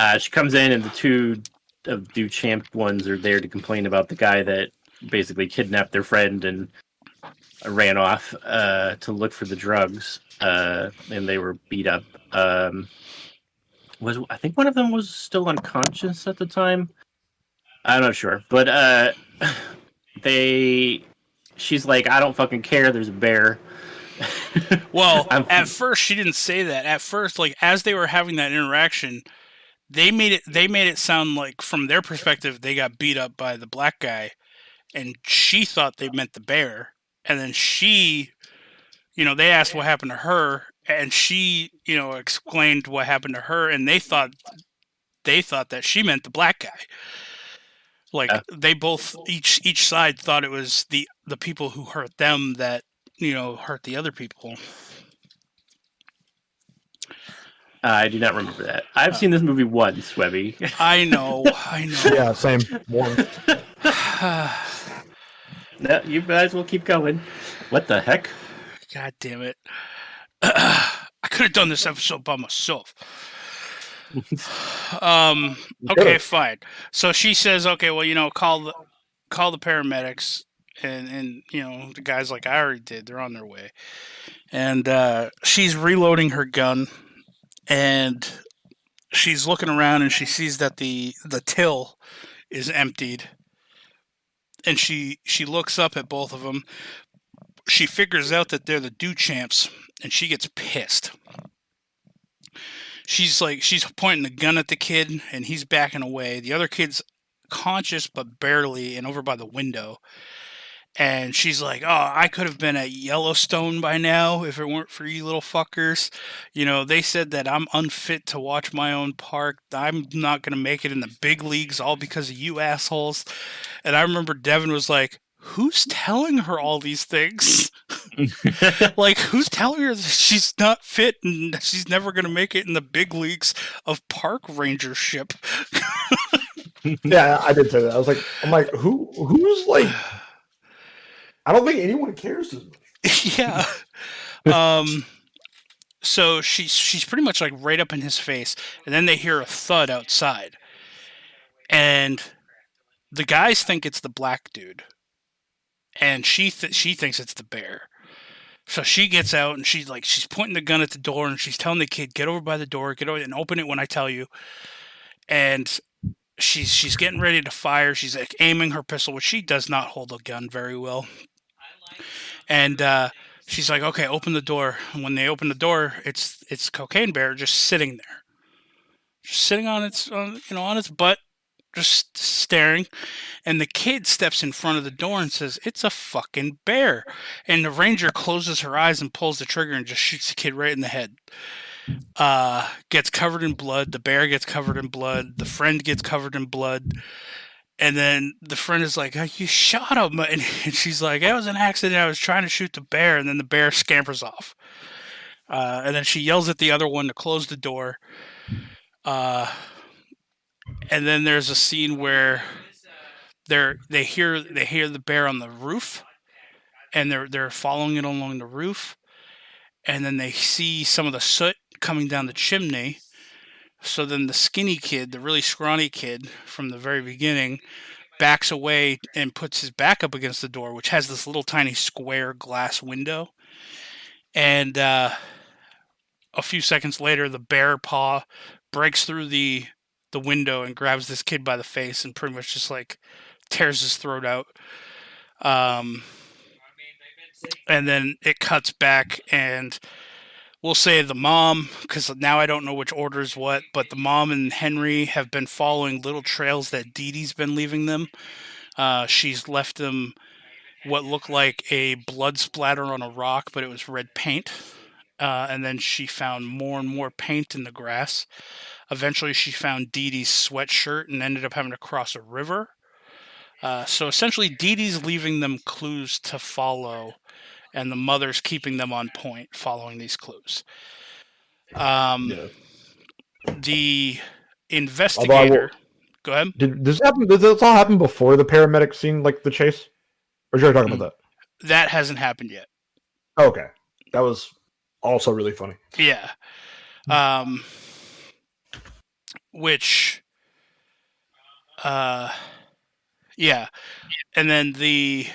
Uh, she comes in, and the two of Duchamp ones are there to complain about the guy that basically kidnapped their friend and ran off uh, to look for the drugs, uh, and they were beat up. Um, was I think one of them was still unconscious at the time. I'm not sure, but uh, they. She's like, I don't fucking care. There's a bear. Well, at first she didn't say that. At first, like as they were having that interaction, they made it they made it sound like from their perspective they got beat up by the black guy and she thought they meant the bear. And then she you know, they asked what happened to her and she, you know, explained what happened to her and they thought they thought that she meant the black guy. Like Yeah. they both each each side thought it was the the people who hurt them that you know hurt the other people. I do not remember that. I've seen this movie once, Webby. I know, I know. Yeah, same. One. no, you guys will keep going. What the heck? God damn it! I could have done this episode by myself. um. Okay, fine. So she says, "Okay, well, you know, call the call the paramedics." and and you know the guys like I already did, they're on their way, and uh, she's reloading her gun, and she's looking around and she sees that the the till is emptied, and she she looks up at both of them. She figures out that they're the Duchamps, and she gets pissed. She's like she's pointing the gun at the kid, and he's backing away. The other kid's conscious but barely, and over by the window and she's like, "Oh, I could have been at Yellowstone by now if it weren't for you little fuckers. You know, they said that I'm unfit to watch my own park. I'm not going to make it in the big leagues all because of you assholes." And I remember Devin was like, "Who's telling her all these things? like, who's telling her that she's not fit and she's never going to make it in the big leagues of park rangership?" yeah, I did say that. I was like, I'm like, who who's like I don't think anyone cares as much. yeah. Um so she's she's pretty much like right up in his face and then they hear a thud outside. And the guys think it's the black dude. And she th- she thinks it's the bear. So she gets out and she's like she's pointing the gun at the door and she's telling the kid get over by the door, get over and open it when I tell you. And she's she's getting ready to fire. She's like aiming her pistol, which she does not hold a gun very well. And uh, she's like, "Okay, open the door." And when they open the door, it's it's Cocaine Bear just sitting there, just sitting on its on, you know on its butt, just staring. And the kid steps in front of the door and says, "It's a fucking bear." And the ranger closes her eyes and pulls the trigger and just shoots the kid right in the head uh, gets covered in blood. The bear gets covered in blood. The friend gets covered in blood. And then the friend is like, oh, "You shot him," and, and she's like, "It was an accident. I was trying to shoot the bear." And then the bear scampers off. Uh, and then she yells at the other one to close the door. Uh, and then there's a scene where they're they hear they hear the bear on the roof, and they're they're following it along the roof, and then they see some of the soot coming down the chimney. So then the skinny kid, the really scrawny kid from the very beginning, backs away and puts his back up against the door, which has this little tiny square glass window. And uh, a few seconds later, the bear paw breaks through the the window and grabs this kid by the face and pretty much just like tears his throat out. Um, and then it cuts back and we'll say the mom because now i don't know which order is what but the mom and henry have been following little trails that Dee Dee's been leaving them. Uh, she's left them what looked like a blood splatter on a rock but it was red paint. Uh, and then she found more and more paint in the grass. Eventually she found Dee Dee's sweatshirt and ended up having to cross a river. Uh, so essentially Dee Dee's leaving them clues to follow and the mother's keeping them on point following these clues. Um, Yeah. The investigator. Go ahead. Did this happen? Did this all happen before the paramedic seen like the chase? Or should I talk about That That hasn't happened yet. Okay, that was also really funny. Yeah. Um, which, uh, yeah, and then the.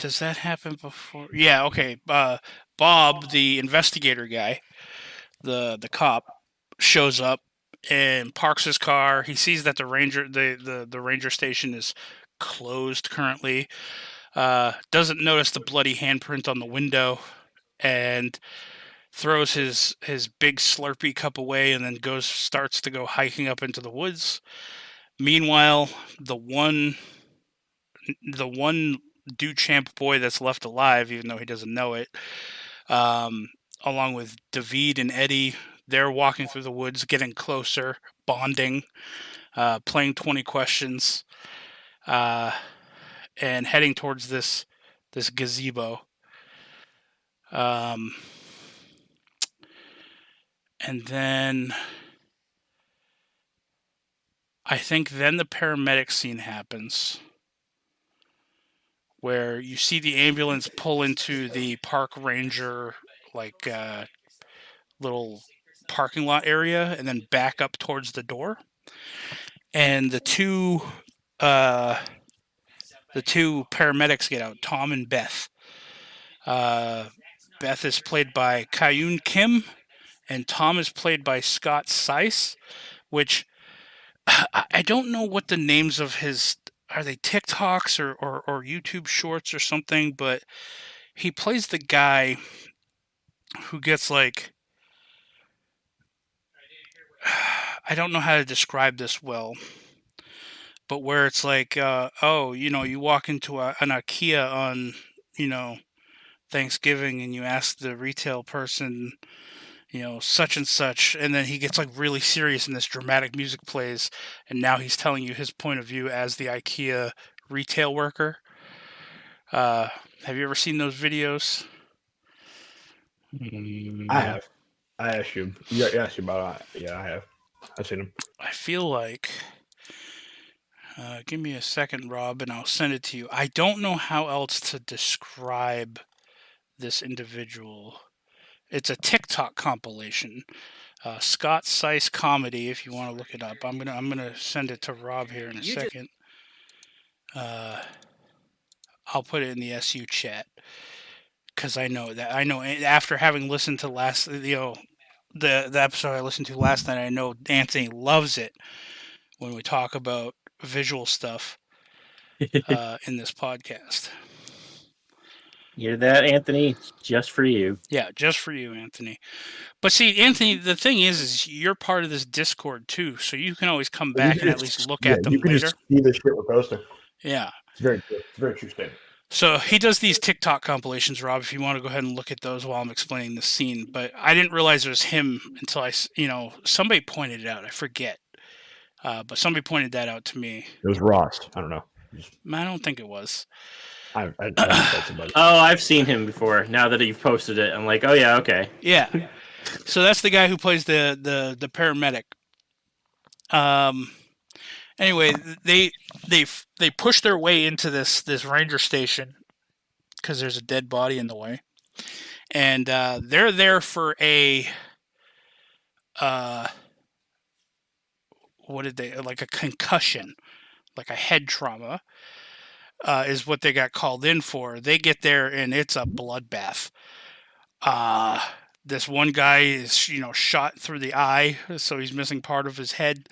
Does that happen before? Yeah. Okay. Uh, Bob, the investigator guy, the the cop, shows up and parks his car. He sees that the ranger the the, the ranger station is closed currently. Uh, doesn't notice the bloody handprint on the window, and throws his his big Slurpee cup away, and then goes starts to go hiking up into the woods. Meanwhile, the one the one Duchamp boy that's left alive, even though he doesn't know it, um, along with David and Eddie, they're walking through the woods, getting closer, bonding, uh, playing 20 questions, uh, and heading towards this this gazebo. Um, and then I think then the paramedic scene happens where you see the ambulance pull into the park ranger like uh, little parking lot area and then back up towards the door and the two uh, the two paramedics get out, Tom and Beth. Uh, Beth is played by Kahyun Kim, and Tom is played by Scott Seiss, which I I don't know what the names of his are they TikToks or, or, or YouTube shorts or something, but he plays the guy who gets like I don't know how to describe this well, but where it's like, uh, oh, you know, you walk into a, an IKEA on, you know, Thanksgiving and you ask the retail person, you know, such and such, and then he gets like really serious and this dramatic music plays, and now he's telling you his point of view as the IKEA retail worker. Uh, have you ever seen those videos? I have. I asked you. Yeah, you asked you about it. Yeah, I have. I've seen them. I feel like. Uh, give me a second, Rob, and I'll send it to you. I don't know how else to describe this individual. It's a TikTok compilation. Uh, Scott Seiss comedy. If you want to look it up, I'm gonna I'm gonna send it to Rob here in a You second. Uh, I'll put it in the SU chat because I know that I know after having listened to last you know the the episode I listened to last night, I know Anthony loves it when we talk about visual stuff uh, in this podcast. Hear that, Anthony? It's just for you. Yeah, just for you, Anthony. But see, Anthony, the thing is, is you're part of this Discord too, so you can always come back and at least look yeah, at them You can later. just see the shit we're posting. Yeah. It's very true. It's very true statement. So he does these TikTok compilations, Rob. If you want to go ahead and look at those while I'm explaining the scene, but I didn't realize it was him until I, you know, somebody pointed it out. I forget, uh, but somebody pointed that out to me. It was Ross. I don't know. I don't think it was. I, I, I just told somebody. Oh, I've seen him before. Now that you've posted it, I'm like, oh yeah, okay. Yeah. So that's the guy who plays the the the paramedic. Um. Anyway, they they they push their way into this this ranger station because there's a dead body in the way, and uh, they're there for a uh what did they like a concussion, like a head trauma. Uh, is what they got called in for. They get there and it's a bloodbath. Uh, this one guy is you know shot through the eye so he's missing part of his head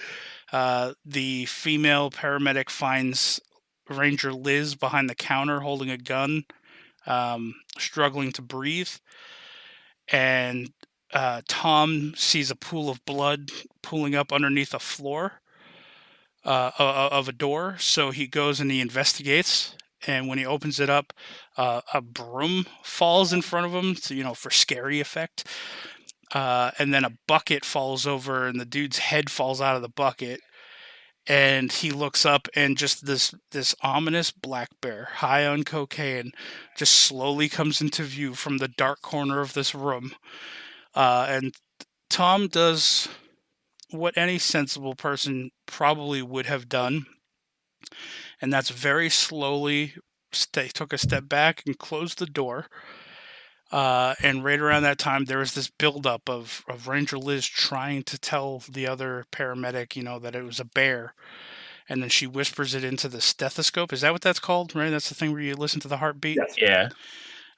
uh, the female paramedic finds ranger liz behind the counter holding a gun um, struggling to breathe and uh, tom sees a pool of blood pooling up underneath a floor uh, of a door so he goes and he investigates and when he opens it up uh, a broom falls in front of him, you know, for scary effect. Uh, and then a bucket falls over, and the dude's head falls out of the bucket. And he looks up, and just this this ominous black bear, high on cocaine, just slowly comes into view from the dark corner of this room. Uh, and Tom does what any sensible person probably would have done, and that's very slowly sta took a step back and closed the door. Uh, and right around that time, there was this buildup of, of Ranger Liz trying to tell the other paramedic, you know, that it was a bear. And then she whispers it into the stethoscope. Is that what that's called? Right? That's the thing where you listen to the heartbeat. Yes. Yeah.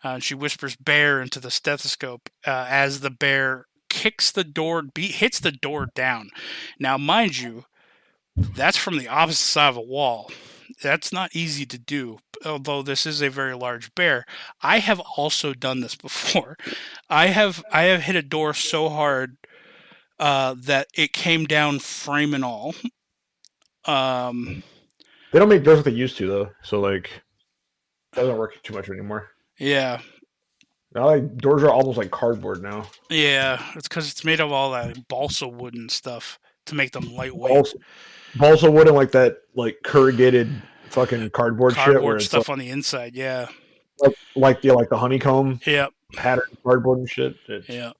Uh, and she whispers "bear" into the stethoscope uh, as the bear kicks the door, be- hits the door down. Now, mind you, that's from the opposite side of a wall. That's not easy to do, although this is a very large bear. I have also done this before. I have I have hit a door so hard uh, that it came down frame and all. Um, They don't make doors like they used to though, so like it doesn't work too much anymore. yeah, Now like doors are almost like cardboard now. yeah. It's because it's made of all that balsa wood and stuff to make them lightweight. Also, balsa wood and like that like corrugated fucking cardboard, shit cardboard it's stuff on the inside. Yeah, like, like yeah, like the honeycomb yeah, pattern cardboard and shit. It's, yeah.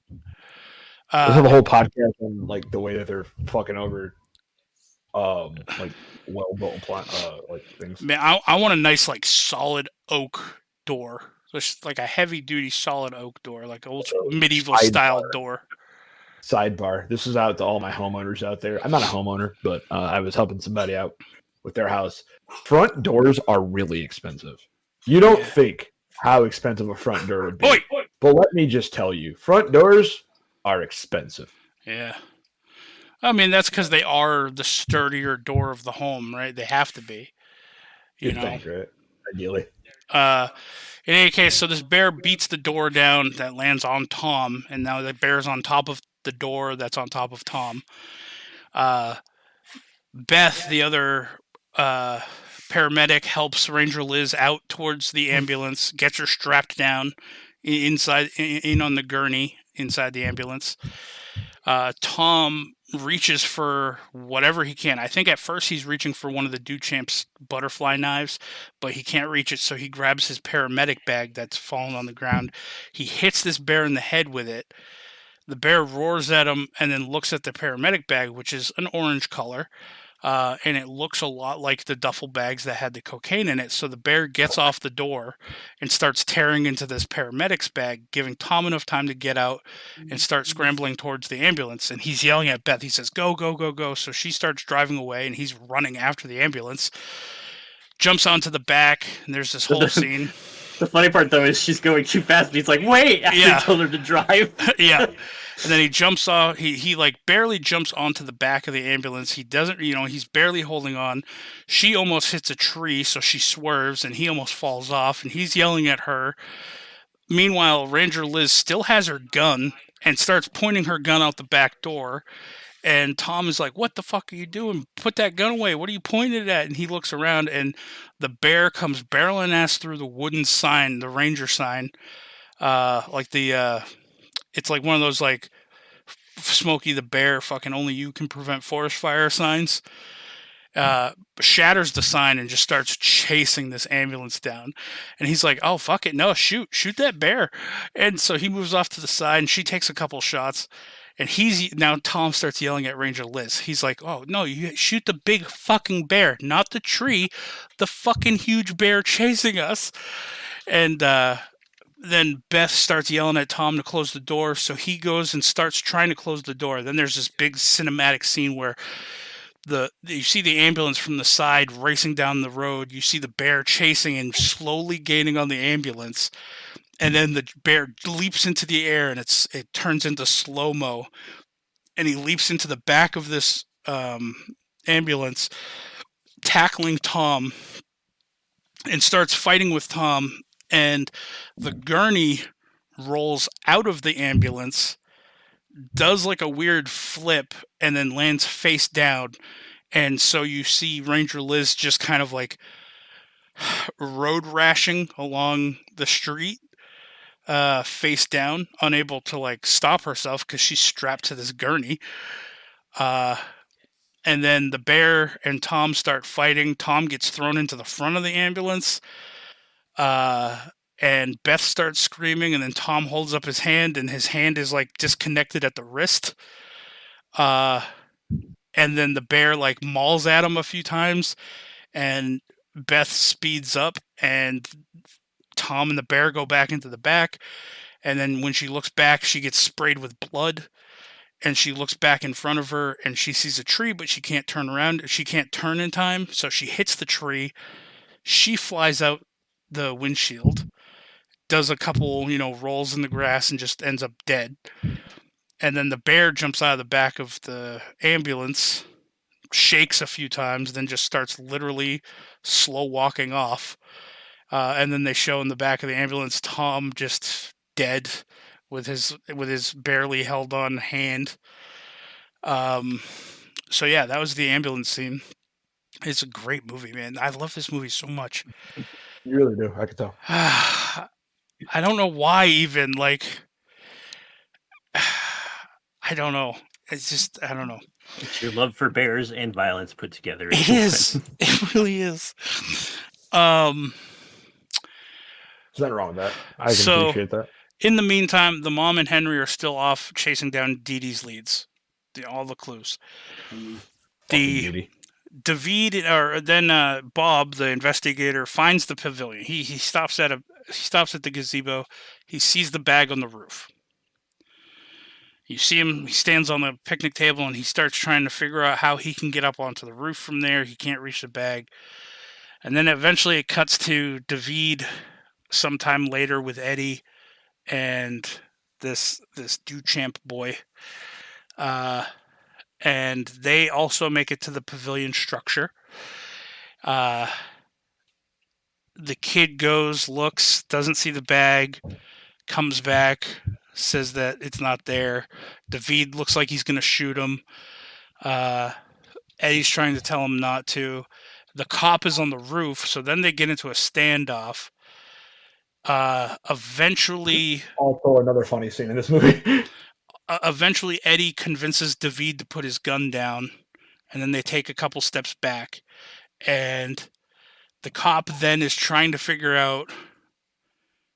Let's have Uh, a whole podcast on like the way that they're fucking over um like well built plant uh like things. man, I, I want a nice like solid oak door, just like a heavy duty solid oak door, like old medieval Side style door. Sidebar. This is out to all my homeowners out there. I'm not a homeowner, but uh, I was helping somebody out. with their house. Front doors are really expensive. You don't Yeah. think how expensive a front door would be. Oi! But let me just tell you, front doors are expensive. Yeah. I mean, that's because they are the sturdier door of the home, right? They have to be. You You'd know. think, right? Ideally. Uh, in any case, so this bear beats the door down that lands on Tom, and now the bear's on top of the door that's on top of Tom. Uh, Beth, the other uh, paramedic, helps Ranger Liz out towards the ambulance, gets her strapped down inside, in, on the gurney inside the ambulance. Uh, Tom reaches for whatever he can. I think at first he's reaching for one of the Duchamp's butterfly knives, but he can't reach it, so he grabs his paramedic bag that's fallen on the ground. He hits this bear in the head with it. The bear roars at him and then looks at the paramedic bag, which is an orange color. Uh, and it looks a lot like the duffel bags that had the cocaine in it. So the bear gets off the door and starts tearing into this paramedic's bag, giving Tom enough time to get out and start scrambling towards the ambulance. And he's yelling at Beth. He says, Go, go, go, go. So she starts driving away and he's running after the ambulance. Jumps onto the back, and there's this whole scene. The funny part though is she's going too fast, and he's like, "Wait!" After Yeah. told her to drive. yeah. And then he jumps off. He he like barely jumps onto the back of the ambulance. He doesn't, you know, he's barely holding on. She almost hits a tree, so she swerves, and he almost falls off. And he's yelling at her. Meanwhile, Ranger Liz still has her gun and starts pointing her gun out the back door. And Tom is like, "What the fuck are you doing? Put that gun away! What are you pointing it at?" And he looks around, and the bear comes barreling ass through the wooden sign, the ranger sign, uh, like the uh, it's like one of those like Smokey the Bear, fucking only you can prevent forest fire signs. Uh, shatters the sign and just starts chasing this ambulance down. And he's like, "Oh fuck it, no, shoot, shoot that bear!" And so he moves off to the side, and she takes a couple shots. And he's now Tom starts yelling at Ranger Liz. He's like, "Oh no, you shoot the big fucking bear, not the tree, the fucking huge bear chasing us." And uh, then Beth starts yelling at Tom to close the door, so he goes and starts trying to close the door. Then there's this big cinematic scene where the you see the ambulance from the side racing down the road. You see the bear chasing and slowly gaining on the ambulance, and then the bear leaps into the air and it's it turns into slow mo, and he leaps into the back of this um, ambulance, tackling Tom, and starts fighting with Tom and the gurney rolls out of the ambulance, does like a weird flip, and then lands face down. And so you see Ranger Liz just kind of like road rashing along the street, uh, face down, unable to like stop herself because she's strapped to this gurney. Uh, and then the bear and Tom start fighting. Tom gets thrown into the front of the ambulance. Uh, and Beth starts screaming, and then Tom holds up his hand, and his hand is like disconnected at the wrist. Uh, and then the bear like mauls at him a few times, and Beth speeds up, and Tom and the bear go back into the back. And then when she looks back, she gets sprayed with blood. And she looks back in front of her and she sees a tree, but she can't turn around. She can't turn in time. So she hits the tree. She flies out the windshield, does a couple, you know, rolls in the grass and just ends up dead. And then the bear jumps out of the back of the ambulance, shakes a few times, then just starts literally slow walking off. Uh, and then they show in the back of the ambulance Tom just dead with his with his barely held on hand. Um, so yeah, that was the ambulance scene. It's a great movie, man. I love this movie so much. You really do. I can tell. I don't know why even like I don't know. It's just I don't know. It's your love for bears and violence put together. It is. It really is. Um There's nothing wrong with that. I can So- appreciate that. in the meantime, the mom and Henry are still off chasing down Dee Dee's leads. The, all the clues. The. David or then uh, Bob, the investigator, finds the pavilion. He he stops at a he stops at the gazebo. He sees the bag on the roof. You see him, he stands on the picnic table and he starts trying to figure out how he can get up onto the roof from there. He can't reach the bag. And then eventually it cuts to David sometime later with Eddie and this this Duchamp boy. Uh, and they also make it to the pavilion structure. Uh, the kid goes, looks, doesn't see the bag, comes back, says that it's not there. David looks like he's going to shoot him. Uh, Eddie's trying to tell him not to. The cop is on the roof, so then they get into a standoff. Uh, eventually, Also, another funny scene in this movie. uh, eventually Eddie convinces David to put his gun down, and then they take a couple steps back, and the cop then is trying to figure out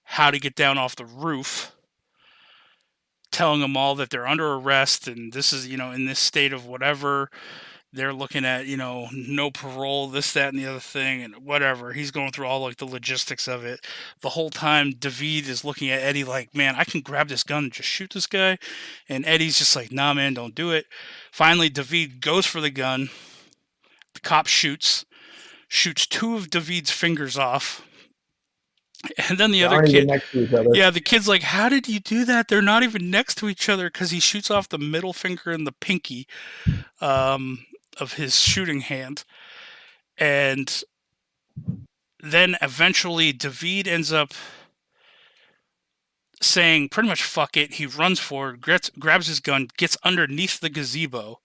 how to get down off the roof, telling them all that they're under arrest and this is you know in this state of whatever. They're looking at you know no parole, this, that, and the other thing, and whatever. He's going through all like the logistics of it. The whole time, David is looking at Eddie like, "Man, I can grab this gun and just shoot this guy," and Eddie's just like, "Nah, man, don't do it." Finally, David goes for the gun. The cop shoots, shoots two of David's fingers off, and then the other Aren't kid. next to each other. Yeah, the kid's like, "How did you do that? They're not even next to each other." Because he shoots off the middle finger and the pinky um, of his shooting hand, and then eventually David ends up saying pretty much "fuck it." He runs forward, gets, grabs his gun, gets underneath the gazebo.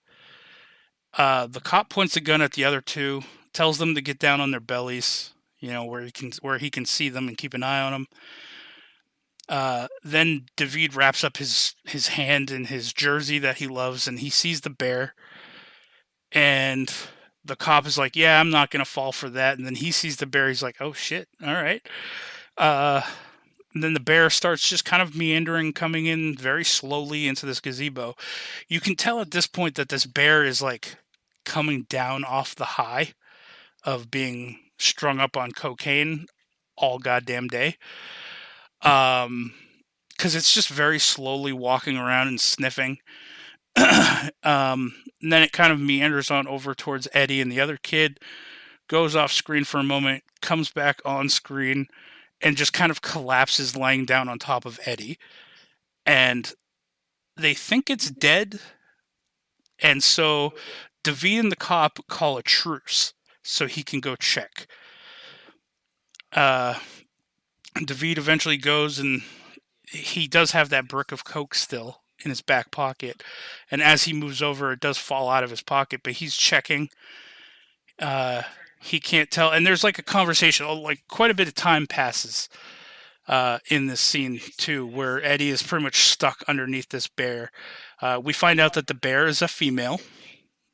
Uh, the cop points a gun at the other two, tells them to get down on their bellies, you know, where he can where he can see them and keep an eye on them. Uh, then David wraps up his his hand in his jersey that he loves, and he sees the bear. And the cop is like, "Yeah, I'm not gonna fall for that." And then he sees the bear. He's like, "Oh shit! All right." Uh, and then the bear starts just kind of meandering, coming in very slowly into this gazebo. You can tell at this point that this bear is like coming down off the high of being strung up on cocaine all goddamn day. Um, because it's just very slowly walking around and sniffing. um, and then it kind of meanders on over towards Eddie and the other kid, goes off screen for a moment, comes back on screen, and just kind of collapses lying down on top of Eddie. And they think it's dead. And so David and the cop call a truce so he can go check. Uh, David eventually goes and he does have that brick of coke still in his back pocket, and as he moves over, it does fall out of his pocket. But he's checking. Uh, he can't tell, and there's like a conversation. oh, Like quite a bit of time passes uh, in this scene too, where Eddie is pretty much stuck underneath this bear. Uh, we find out that the bear is a female,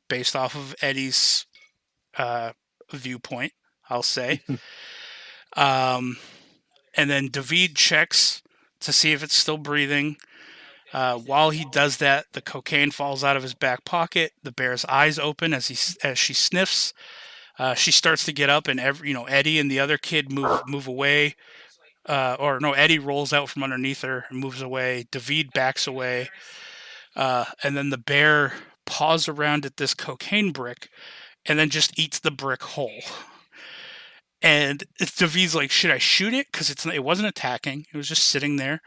based off of Eddie's uh, viewpoint. I'll say. um, and then David checks to see if it's still breathing. Uh, while he does that, the cocaine falls out of his back pocket. The bear's eyes open as he as she sniffs. Uh, she starts to get up, and every you know Eddie and the other kid move move away. Uh, or no, Eddie rolls out from underneath her and moves away. David backs away, uh, and then the bear paws around at this cocaine brick, and then just eats the brick whole. And David's like, should I shoot it? Because it's it wasn't attacking; it was just sitting there.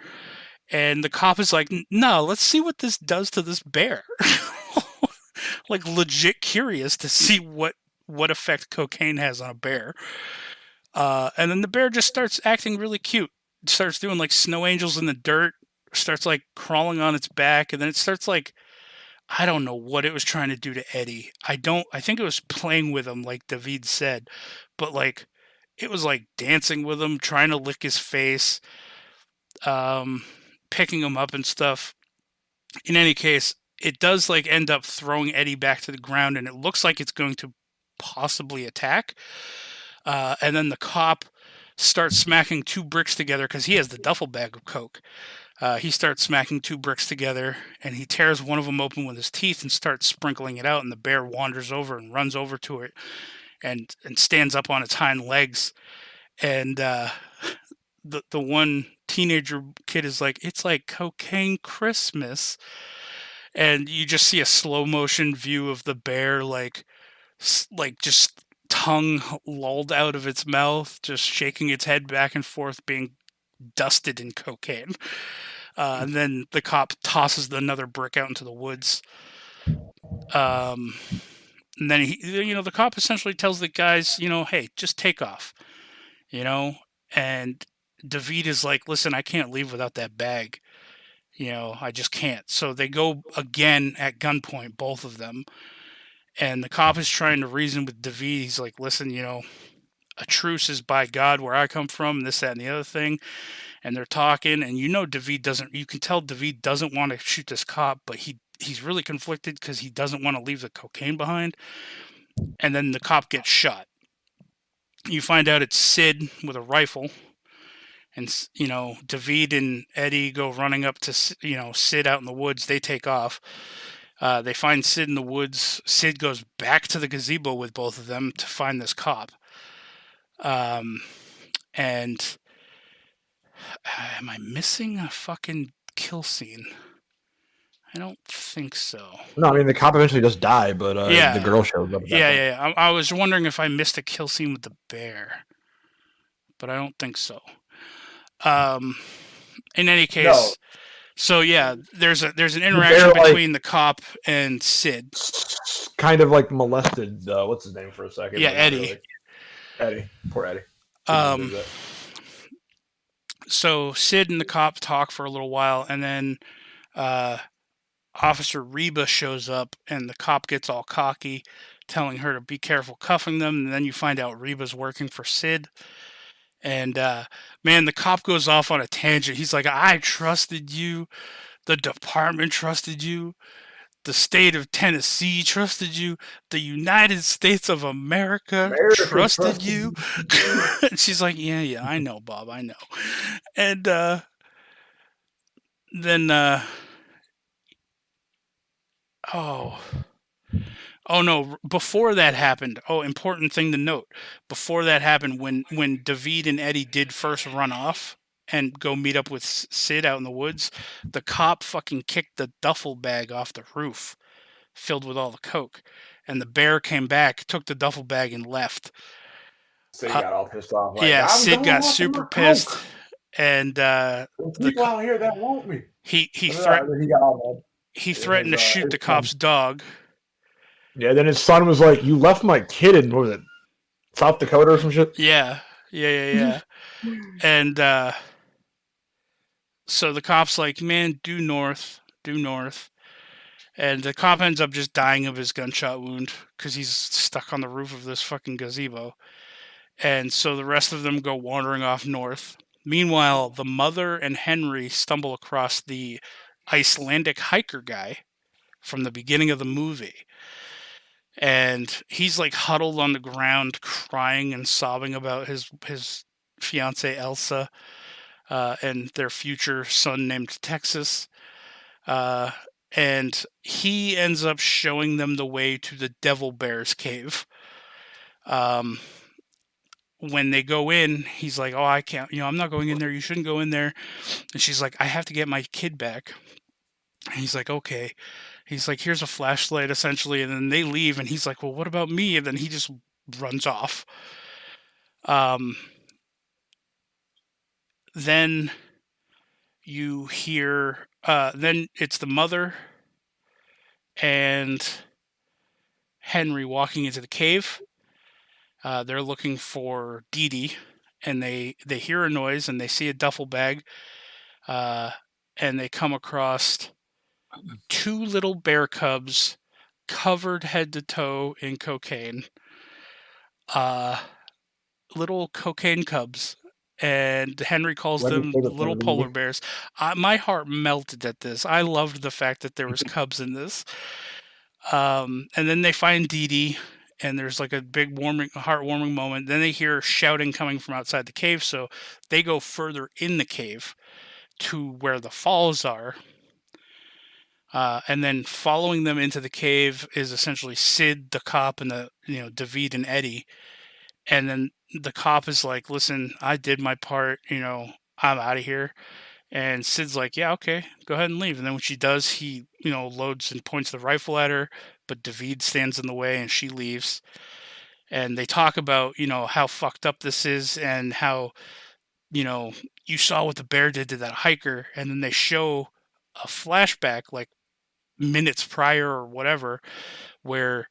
And the cop is like, no, let's see what this does to this bear. like legit curious to see what what effect cocaine has on a bear. Uh, and then the bear just starts acting really cute. Starts doing like snow angels in the dirt. Starts like crawling on its back, and then it starts like I don't know what it was trying to do to Eddie. I don't. I think it was playing with him, like David said, but like it was like dancing with him, trying to lick his face, um, picking him up and stuff. In any case, it does like end up throwing Eddie back to the ground, and it looks like it's going to possibly attack. Uh, and then the cop starts smacking two bricks together because he has the duffel bag of coke. Uh, he starts smacking two bricks together, and he tears one of them open with his teeth and starts sprinkling it out. And the bear wanders over and runs over to it, and and stands up on its hind legs. And uh, the the one teenager kid is like, "It's like cocaine Christmas." and you just see a slow motion view of the bear like like just tongue lulled out of its mouth, just shaking its head back and forth, being dusted in cocaine. Uh, and then the cop tosses another brick out into the woods. Um, and then he, you know, the cop essentially tells the guys, you know, hey, just take off, you know. And David is like, listen, I can't leave without that bag. You know, I just can't. So they go again at gunpoint, both of them. And the cop is trying to reason with David. He's like, listen, you know, a truce is by God where I come from, this, that, and the other thing. And they're talking, and you know, David doesn't, you can tell David doesn't want to shoot this cop, but he, he's really conflicted because he doesn't want to leave the cocaine behind. And then the cop gets shot. You find out it's Syd with a rifle and you know David and Eddie go running up to you know Syd out in the woods. They take off. Uh, they find Syd in the woods. Syd goes back to the gazebo with both of them to find this cop. Um, and am I missing a fucking kill scene? I don't think so. No, I mean the cop eventually does die, but uh, Yeah. the girl shows up. Yeah, yeah. yeah. I, I was wondering if I missed a kill scene with the bear, but I don't think so. Um, in any case, so yeah, there's a there's an interaction between the cop and Syd. Kind of like molested. Uh, what's his name for a second? Yeah, Eddie. really. Eddie, poor Eddie. Um, so Syd and the cop talk for a little while, and then uh, Officer Reba shows up, and the cop gets all cocky, telling her to be careful cuffing them. And then you find out Reba's working for Syd. And uh, man, the cop goes off on a tangent. He's like, "I trusted you. The department trusted you." The state of Tennessee trusted you. The United States of America, America trusted, trusted you. and she's like, "Yeah, yeah, I know, Bob, I know." And uh, then, uh, oh, oh no! Before that happened, oh, important thing to note: before that happened, when when David and Eddie did first run off and go meet up with Syd out in the woods, the cop fucking kicked the duffel bag off the roof, filled with all the coke, and the bear came back, took the duffel bag, and left. Syd uh, got all pissed off. yeah, Syd got super coke. pissed, and uh, There's the people out here that want me. he he Uh, threatened he he threatened to uh, shoot the cop's dog. Mad. Yeah, then his son was like, "You left my kid in what was it, South Dakota or some shit?" Yeah, yeah, yeah, yeah. and uh, so the cop's like, "Man, due north, due north," and the cop ends up just dying of his gunshot wound because he's stuck on the roof of this fucking gazebo. And so the rest of them go wandering off north. Meanwhile, the mother and Henry stumble across the Icelandic hiker guy from the beginning of the movie. And he's like huddled on the ground, crying and sobbing about his his fiance Elsa uh, and their future son named Texas. Uh, and he ends up showing them the way to the Devil Bear's cave. Um, when they go in, he's like, "Oh, I can't. You know, I'm not going in there. You shouldn't go in there." And she's like, "I have to get my kid back." And he's like, "Okay." He's like, "Here's a flashlight, essentially." And then they leave, and he's like, "Well, what about me?" And then he just runs off. Um, then you hear uh, then it's the mother and henry walking into the cave uh, they're looking for Dee Dee, and they they hear a noise and they see a duffel bag uh, and they come across two little bear cubs covered head to toe in cocaine uh, little cocaine cubs and henry calls Let them the little polar bears. I, my heart melted at this. I loved the fact that there was cubs in this. Um, and then they find Dee Dee, and there's like a big warming heartwarming moment. Then they hear shouting coming from outside the cave so they go further in the cave to where the falls are uh, and then following them into the cave is essentially Syd, the cop, and the you know David and Eddie. And then the cop is like, "Listen, I did my part. You know, I'm out of here." And Syd's like, "Yeah, okay, go ahead and leave." And then when she does, he you know loads and points the rifle at her, but David stands in the way and she leaves. And they talk about you know how fucked up this is and how you know you saw what the bear did to that hiker, and then they show a flashback like minutes prior or whatever, where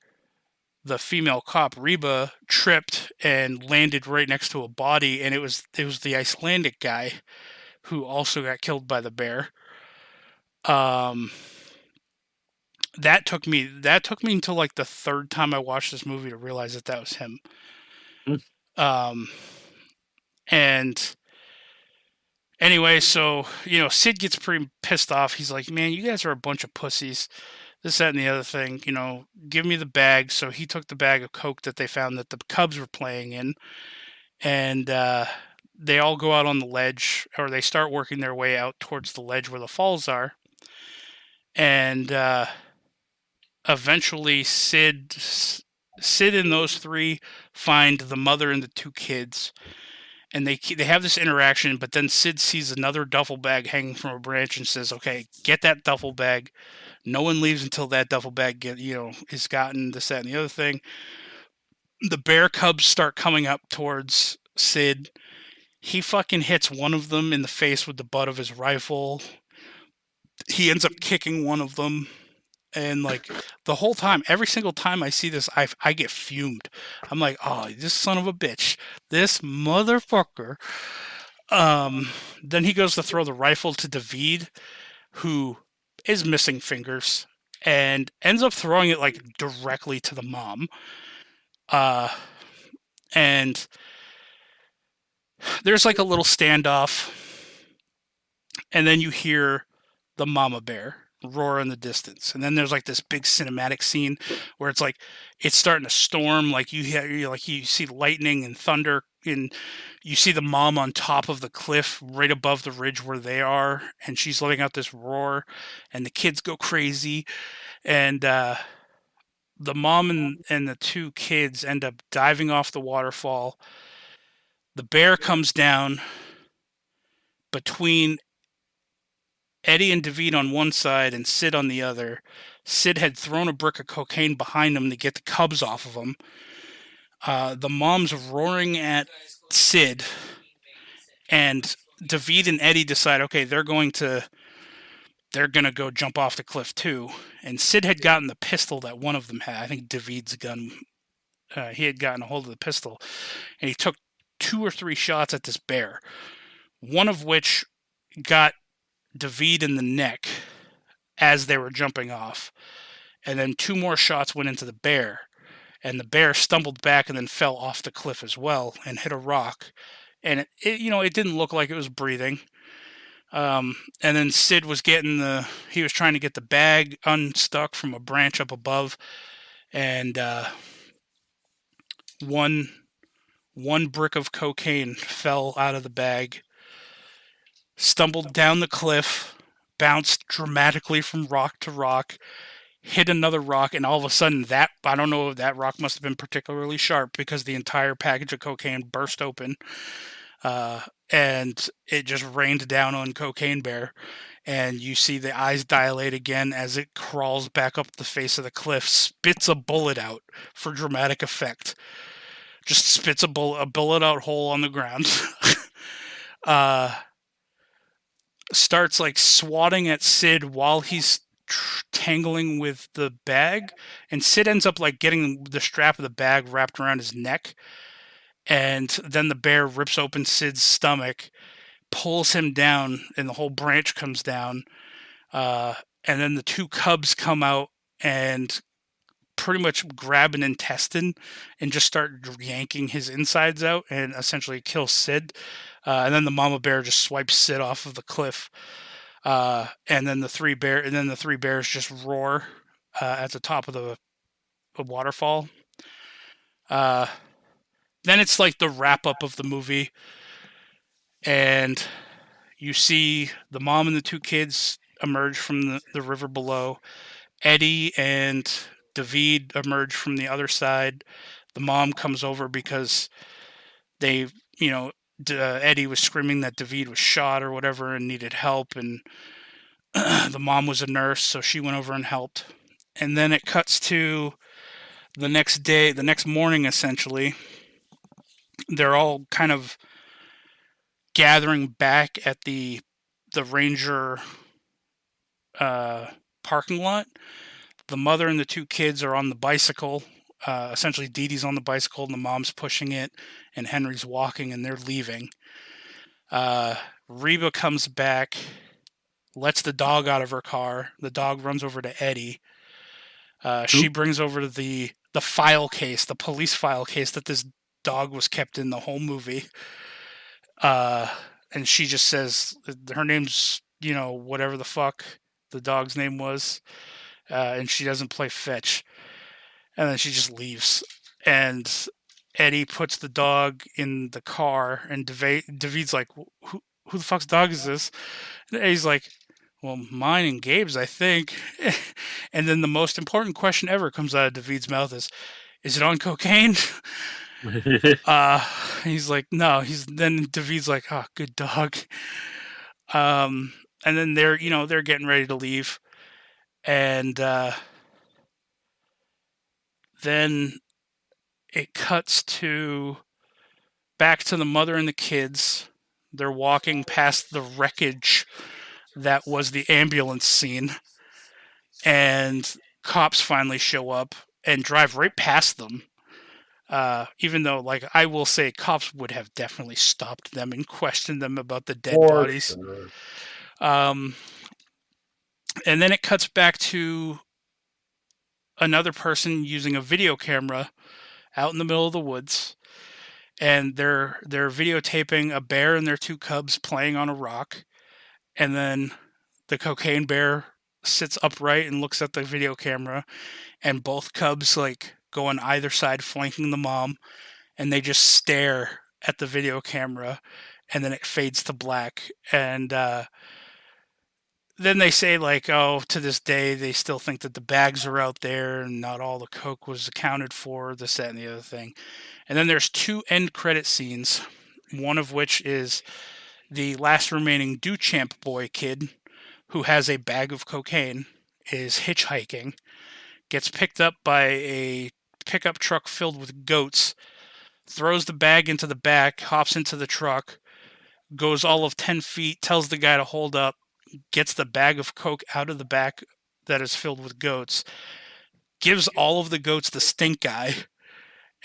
the female cop Reba tripped and landed right next to a body, and it was it was the Icelandic guy who also got killed by the bear. Um, that took me that took me until like the third time I watched this movie to realize that that was him. Mm. Um, and anyway, so you know, Syd gets pretty pissed off. He's like, "Man, you guys are a bunch of pussies." This, that, and the other thing. You know, give me the bag. So he took the bag of coke that they found that the Cubs were playing in, and uh, they all go out on the ledge, or they start working their way out towards the ledge where the falls are. And uh, eventually, Syd, Syd, and those three find the mother and the two kids, and they they have this interaction. But then Syd sees another duffel bag hanging from a branch and says, "Okay, get that duffel bag." No one leaves until that duffel bag get you know is gotten this that and the other thing. The bear cubs start coming up towards Syd he fucking hits one of them in the face with the butt of his rifle. He ends up kicking one of them. And like the whole time, every single time I see this, I, I get fumed. I'm like, oh, this son of a bitch, this motherfucker. Um, then he goes to throw the rifle to David, who is missing fingers, and ends up throwing it like directly to the mom. Uh, and there's like a little standoff, and then you hear the mama bear roar in the distance, and then there's like this big cinematic scene where it's like it's starting to storm, like you hear like you see lightning and thunder, and you see the mom on top of the cliff right above the ridge where they are, and she's letting out this roar, and the kids go crazy, and uh, the mom and, and the two kids end up diving off the waterfall. The bear comes down between Eddie and David on one side and Syd on the other. Syd had thrown a brick of cocaine behind him to get the cubs off of him. Uh, the mom's roaring at Syd, and David and Eddie decide, okay, they're going to they're gonna go jump off the cliff too. And Syd had gotten the pistol that one of them had. I think David's gun. Uh, he had gotten a hold of the pistol, and he took two or three shots at this bear, one of which got David in the neck as they were jumping off. And then two more shots went into the bear. And the bear stumbled back and then fell off the cliff as well and hit a rock. And it, it you know, it didn't look like it was breathing. Um, and then Syd was getting the, he was trying to get the bag unstuck from a branch up above. And uh, one one brick of cocaine fell out of the bag, stumbled down the cliff, bounced dramatically from rock to rock, hit another rock, and all of a sudden that I don't know if that rock must have been particularly sharp because the entire package of cocaine burst open. Uh, and it just rained down on Cocaine Bear. And you see the eyes dilate again as it crawls back up the face of the cliff, spits a bullet out for dramatic effect just spits a bullet, a bullet out hole on the ground. uh, starts like swatting at Syd while he's tangling with the bag, and Syd ends up like getting the strap of the bag wrapped around his neck, and then the bear rips open Syd's stomach, pulls him down, and the whole branch comes down. Uh, and then the two cubs come out and pretty much grab an intestine and just start yanking his insides out and essentially kill Syd. Uh, and then the mama bear just swipes Syd off of the cliff. Uh, and then the three bear and then the three bears just roar uh, at the top of the, the waterfall. Uh, then it's like the wrap up of the movie, and you see the mom and the two kids emerge from the, the river below. Eddie and David emerge from the other side. The mom comes over because they, you know, uh, Eddie was screaming that David was shot or whatever and needed help, and the mom was a nurse, so she went over and helped. And then it cuts to the next day, the next morning, essentially. They're all kind of gathering back at the the ranger uh, parking lot. The mother and the two kids are on the bicycle. Uh, essentially, Dee Dee's on the bicycle and the mom's pushing it, and Henry's walking, and they're leaving. Uh, Reba comes back, lets the dog out of her car. The dog runs over to Eddie. Uh, she brings over the the file case, the police file case that this dog was kept in the whole movie. Uh, and she just says her name's you know whatever the fuck the dog's name was, uh, and she doesn't play fetch, and then she just leaves. And Eddie puts the dog in the car, and David, David's like, "Who who the fuck's dog is this?" And Eddie's like, "Well, mine and Gabe's, I think." and then the most important question ever comes out of David's mouth is, "Is it on cocaine?" uh he's like no he's then david's like oh good dog um and then they're you know they're getting ready to leave and uh then it cuts to back to the mother and the kids. They're walking past the wreckage that was the ambulance scene and cops finally show up and drive right past them. Uh, even though, like, I will say, cops would have definitely stopped them and questioned them about the dead bodies. Um, and then it cuts back to another person using a video camera out in the middle of the woods, and they're they're videotaping a bear and their two cubs playing on a rock, and then the cocaine bear sits upright and looks at the video camera, and both cubs like go on either side flanking the mom, and they just stare at the video camera, and then it fades to black, and uh, then they say like, oh, to this day they still think that the bags are out there and not all the coke was accounted for, this, that, and the other thing. And then there's two end credit scenes, one of which is the last remaining Duchamp boy kid who has a bag of cocaine is hitchhiking, gets picked up by a pickup truck filled with goats, throws the bag into the back, hops into the truck, goes all of 10 feet, tells the guy to hold up, gets the bag of coke out of the back that is filled with goats, gives all of the goats the stink eye,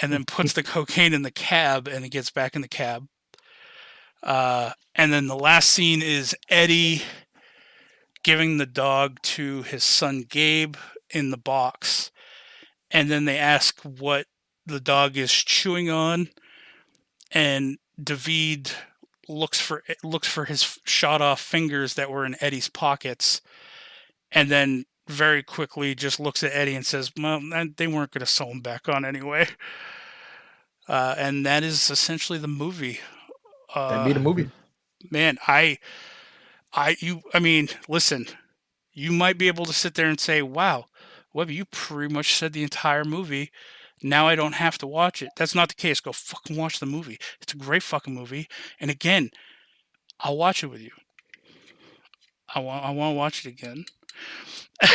and then puts the cocaine in the cab and it gets back in the cab. Uh, and then the last scene is Eddie giving the dog to his son Gabe in the box. And then they ask what the dog is chewing on. And David looks for looks for his shot off fingers that were in Eddie's pockets, and then very quickly just looks at Eddie and says, "Well, they weren't going to sew him back on anyway." Uh, and that is essentially the movie. Uh, That made a movie. man, I, I, you, I mean, listen, you might be able to sit there and say, "Wow, Webby, you pretty much said the entire movie." Now I don't have to watch it. That's not the case. Go fucking watch the movie. It's a great fucking movie. And again, I'll watch it with you. I want I want to watch it again.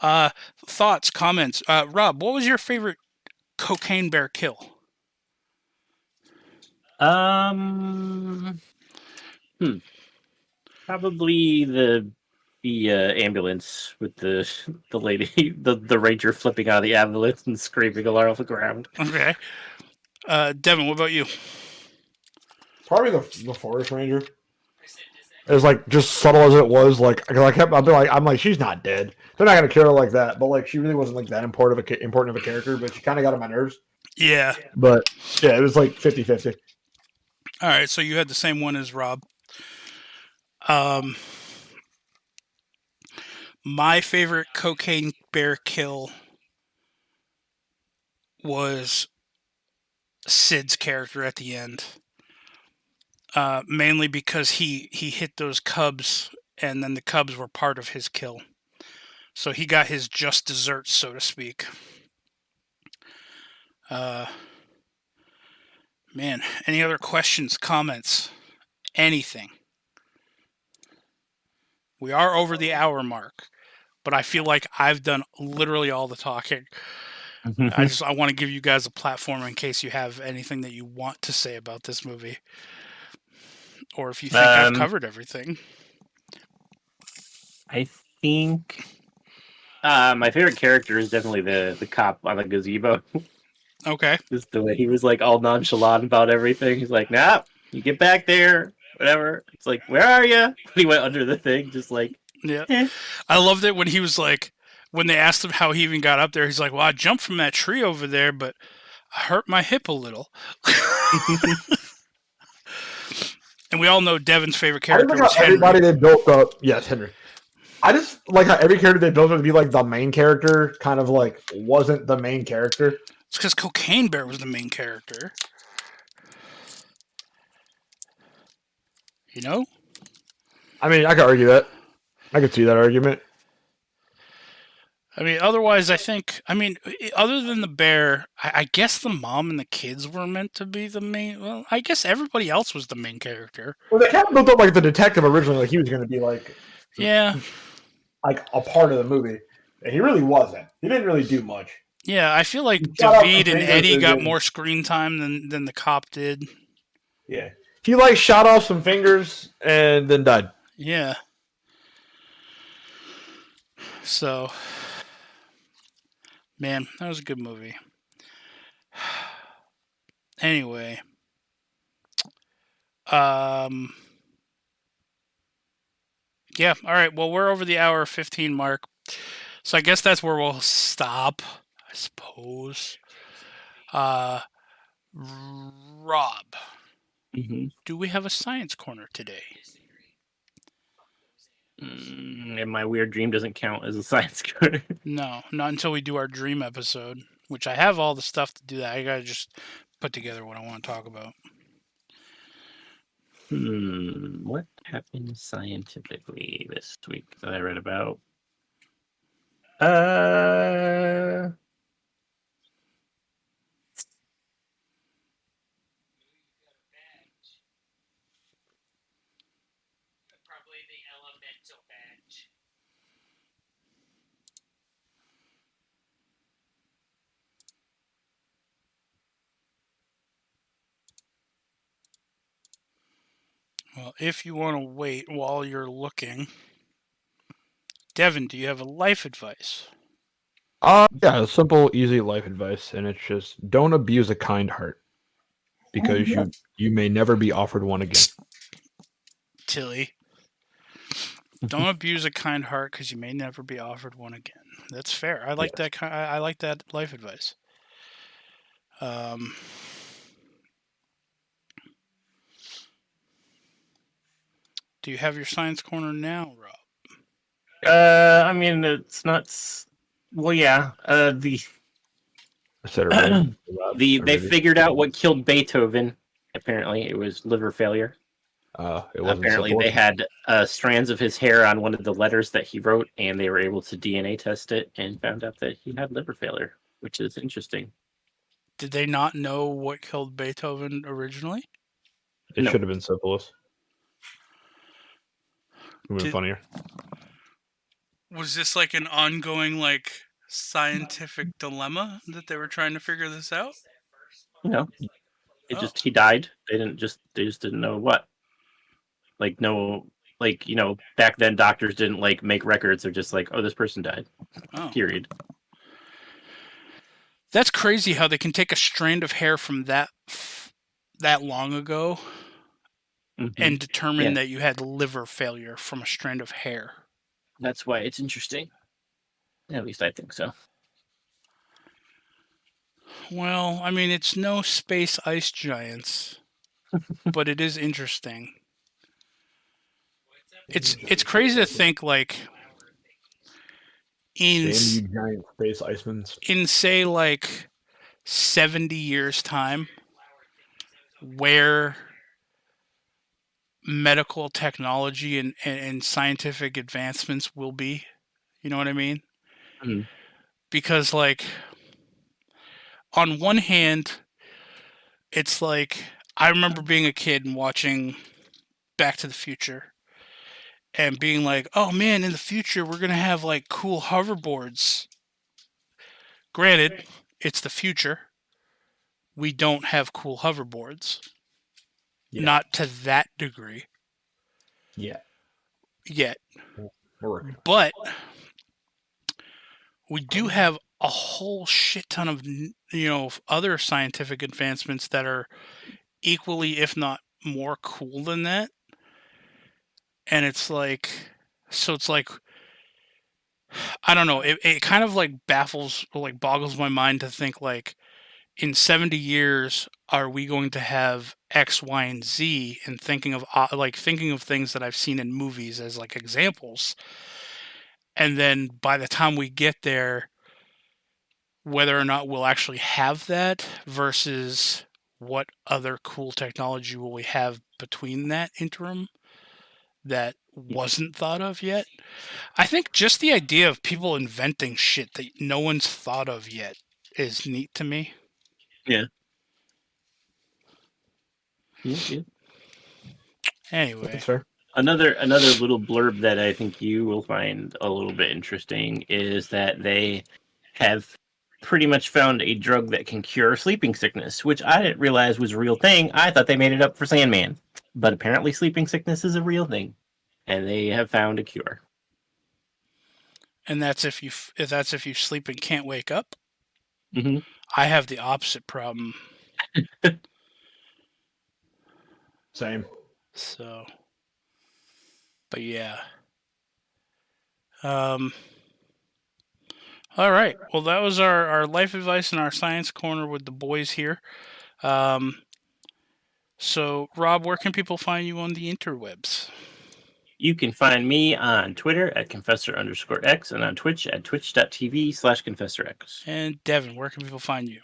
uh thoughts, comments. Uh Rob, what was your favorite cocaine bear kill? Um, hmm. Probably the the uh, ambulance with the the lady, the the ranger flipping out of the ambulance and screaming all off the ground. Okay. Uh Devin, what about you? Probably the the forest ranger. It was like just subtle as it was. Like 'cause I kept, I've been like, I'm like, she's not dead. They're not gonna kill her like that. But like, she really wasn't like that important of a important of a character. But she kind of got on my nerves. Yeah. But yeah, it was like 50-50. All right, so you had the same one as Rob. Um, my favorite cocaine bear kill was Syd's character at the end. Uh, mainly because he he hit those cubs, and then the cubs were part of his kill. So he got his just desserts, so to speak. Uh, Man, any other questions, comments, anything? We are over the hour mark, but I feel like I've done literally all the talking. I just I want to give you guys a platform in case you have anything that you want to say about this movie, or if you think Um, I've covered everything. I think uh, my favorite character is definitely the the cop on the gazebo. Okay. Just the way he was like all nonchalant about everything. He's like, "Nah, you get back there, whatever." It's like, "Where are you?" He went under the thing, just like, Yeah. Eh. I loved it when he was like, when they asked him how he even got up there, he's like, well, I jumped from that tree over there, but I hurt my hip a little. and we all know Devin's favorite character like was Henry. everybody they built up. Yes, Henry. I just like how every character they built up to be like the main character, kind of like wasn't the main character. It's because Cocaine Bear was the main character. You know? I mean, I could argue that. I could see that argument. I mean, otherwise, I think. I mean, other than the bear, I, I guess the mom and the kids were meant to be the main. Well, I guess everybody else was the main character. Well, they kind of built up like the detective originally, like he was going to be like Yeah, like a part of the movie, and he really wasn't. He didn't really do much. yeah. I feel like David and Eddie got more screen time than than the cop did. Yeah, he like shot off some fingers and then died. Yeah. So, man, that was a good movie. Anyway, um, yeah, all right. Well, we're over the hour 15 mark. So I guess that's where we'll stop, I suppose. Uh, Rob, Mhm. do we have a science corner today? Mm, and my weird dream doesn't count as a science corner. No, not until we do our dream episode, which I have all the stuff to do that. I gotta just put together what I want to talk about. Hmm, what happened scientifically this week that I read about? Uh, Well, if you want to wait while you're looking, Devin, do you have a life advice? Uh, yeah, a simple, easy life advice, and it's just don't abuse a kind heart because you you may never be offered one again. Tilly. Don't abuse a kind heart because you may never be offered one again. That's fair. I like that. I I like that life advice. Um, do you have your science corner now, Rob? uh, I mean, it's not. Well, yeah. Uh, the I said it right. the they figured out what killed Beethoven. Apparently, it was liver failure. Uh, it wasn't Apparently, simple. they had uh, strands of his hair on one of the letters that he wrote, and they were able to DNA test it and found out that he had liver failure, which is interesting. Did they not know what killed Beethoven originally? It No. should have been syphilis. It would have Did- been funnier. Was this like an ongoing like scientific dilemma that they were trying to figure this out? You know, it Oh. just he died. They didn't just they just didn't know what. Like no, like you know, back then doctors didn't like make records. They're just like, oh, this person died. Oh. Period. That's crazy how they can take a strand of hair from that f- that long ago Mhm. and determine Yeah. that you had liver failure from a strand of hair. that's why it's interesting. At least I think so. Well, I mean, it's no space ice giants, but it is interesting. It's it's crazy to think like in Damn s- you giant space icemen in say like 70 years time where medical technology and, and, and scientific advancements will be you know what i mean Mhm. because like on one hand it's like I remember being a kid and watching Back to the Future and being like, "Oh man, in the future we're going to have like cool hoverboards." Granted, it's the future. We don't have cool hoverboards. Yeah. Not to that degree Yeah. yet. But we do have a whole shit ton of you know other scientific advancements that are equally if not more cool than that and it's like so it's like i don't know it, it kind of like baffles or like boggles my mind to think like in 70 years are we going to have x y and z and thinking of uh, like thinking of things that i've seen in movies as like examples? And then by the time we get there whether or not we'll actually have that versus what other cool technology will we have between that interim that wasn't thought of yet? I think just the idea of people inventing shit that no one's thought of yet is neat to me Yeah, yeah. anyway That's fair. Another another little blurb that I think you will find a little bit interesting is that they have pretty much found a drug that can cure sleeping sickness, which I didn't realize was a real thing. I thought they made it up for Sandman, but apparently sleeping sickness is a real thing, and they have found a cure. and that's if you f- if that's if you sleep and can't wake up hmm i have the opposite problem Same. So, but yeah. Um. All right. Well, that was our our life advice and our science corner with the boys here. Um. So, Rob, where can people find you on the interwebs? You can find me on Twitter at confessor underscore x and on Twitch at twitch.tv slash confessor x. And Devin, where can people find you?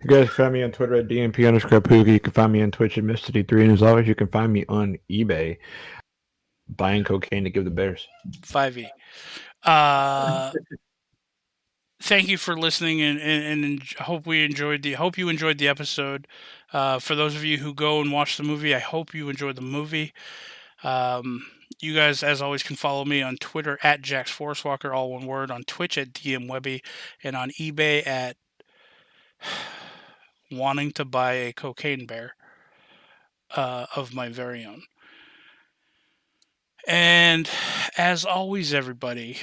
You guys can find me on Twitter at DMP underscore Poogie. You can find me on Twitch at Mr3. And as always, you can find me on eBay buying cocaine to give the bears. Five E. Uh. Thank you for listening, and, and, and hope we enjoyed the. Hope you enjoyed the episode. Uh, for those of you who go and watch the movie, I hope you enjoyed the movie. Um, you guys, as always, can follow me on Twitter at Jax Forest Walker, all one word, on Twitch at DM Webby, and on eBay at wanting to buy a cocaine bear uh, of my very own. And as always, everybody,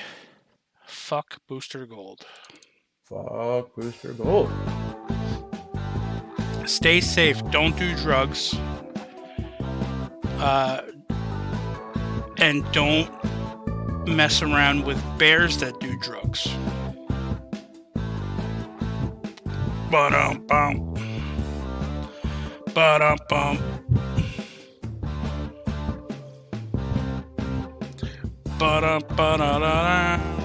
fuck Booster Gold. Fuck Booster Gold. Stay safe. Don't do drugs. Uh, and don't mess around with bears that do drugs. Ba-dum-bum. Ba-dum-bum. Ba-dum-ba-da-da-da.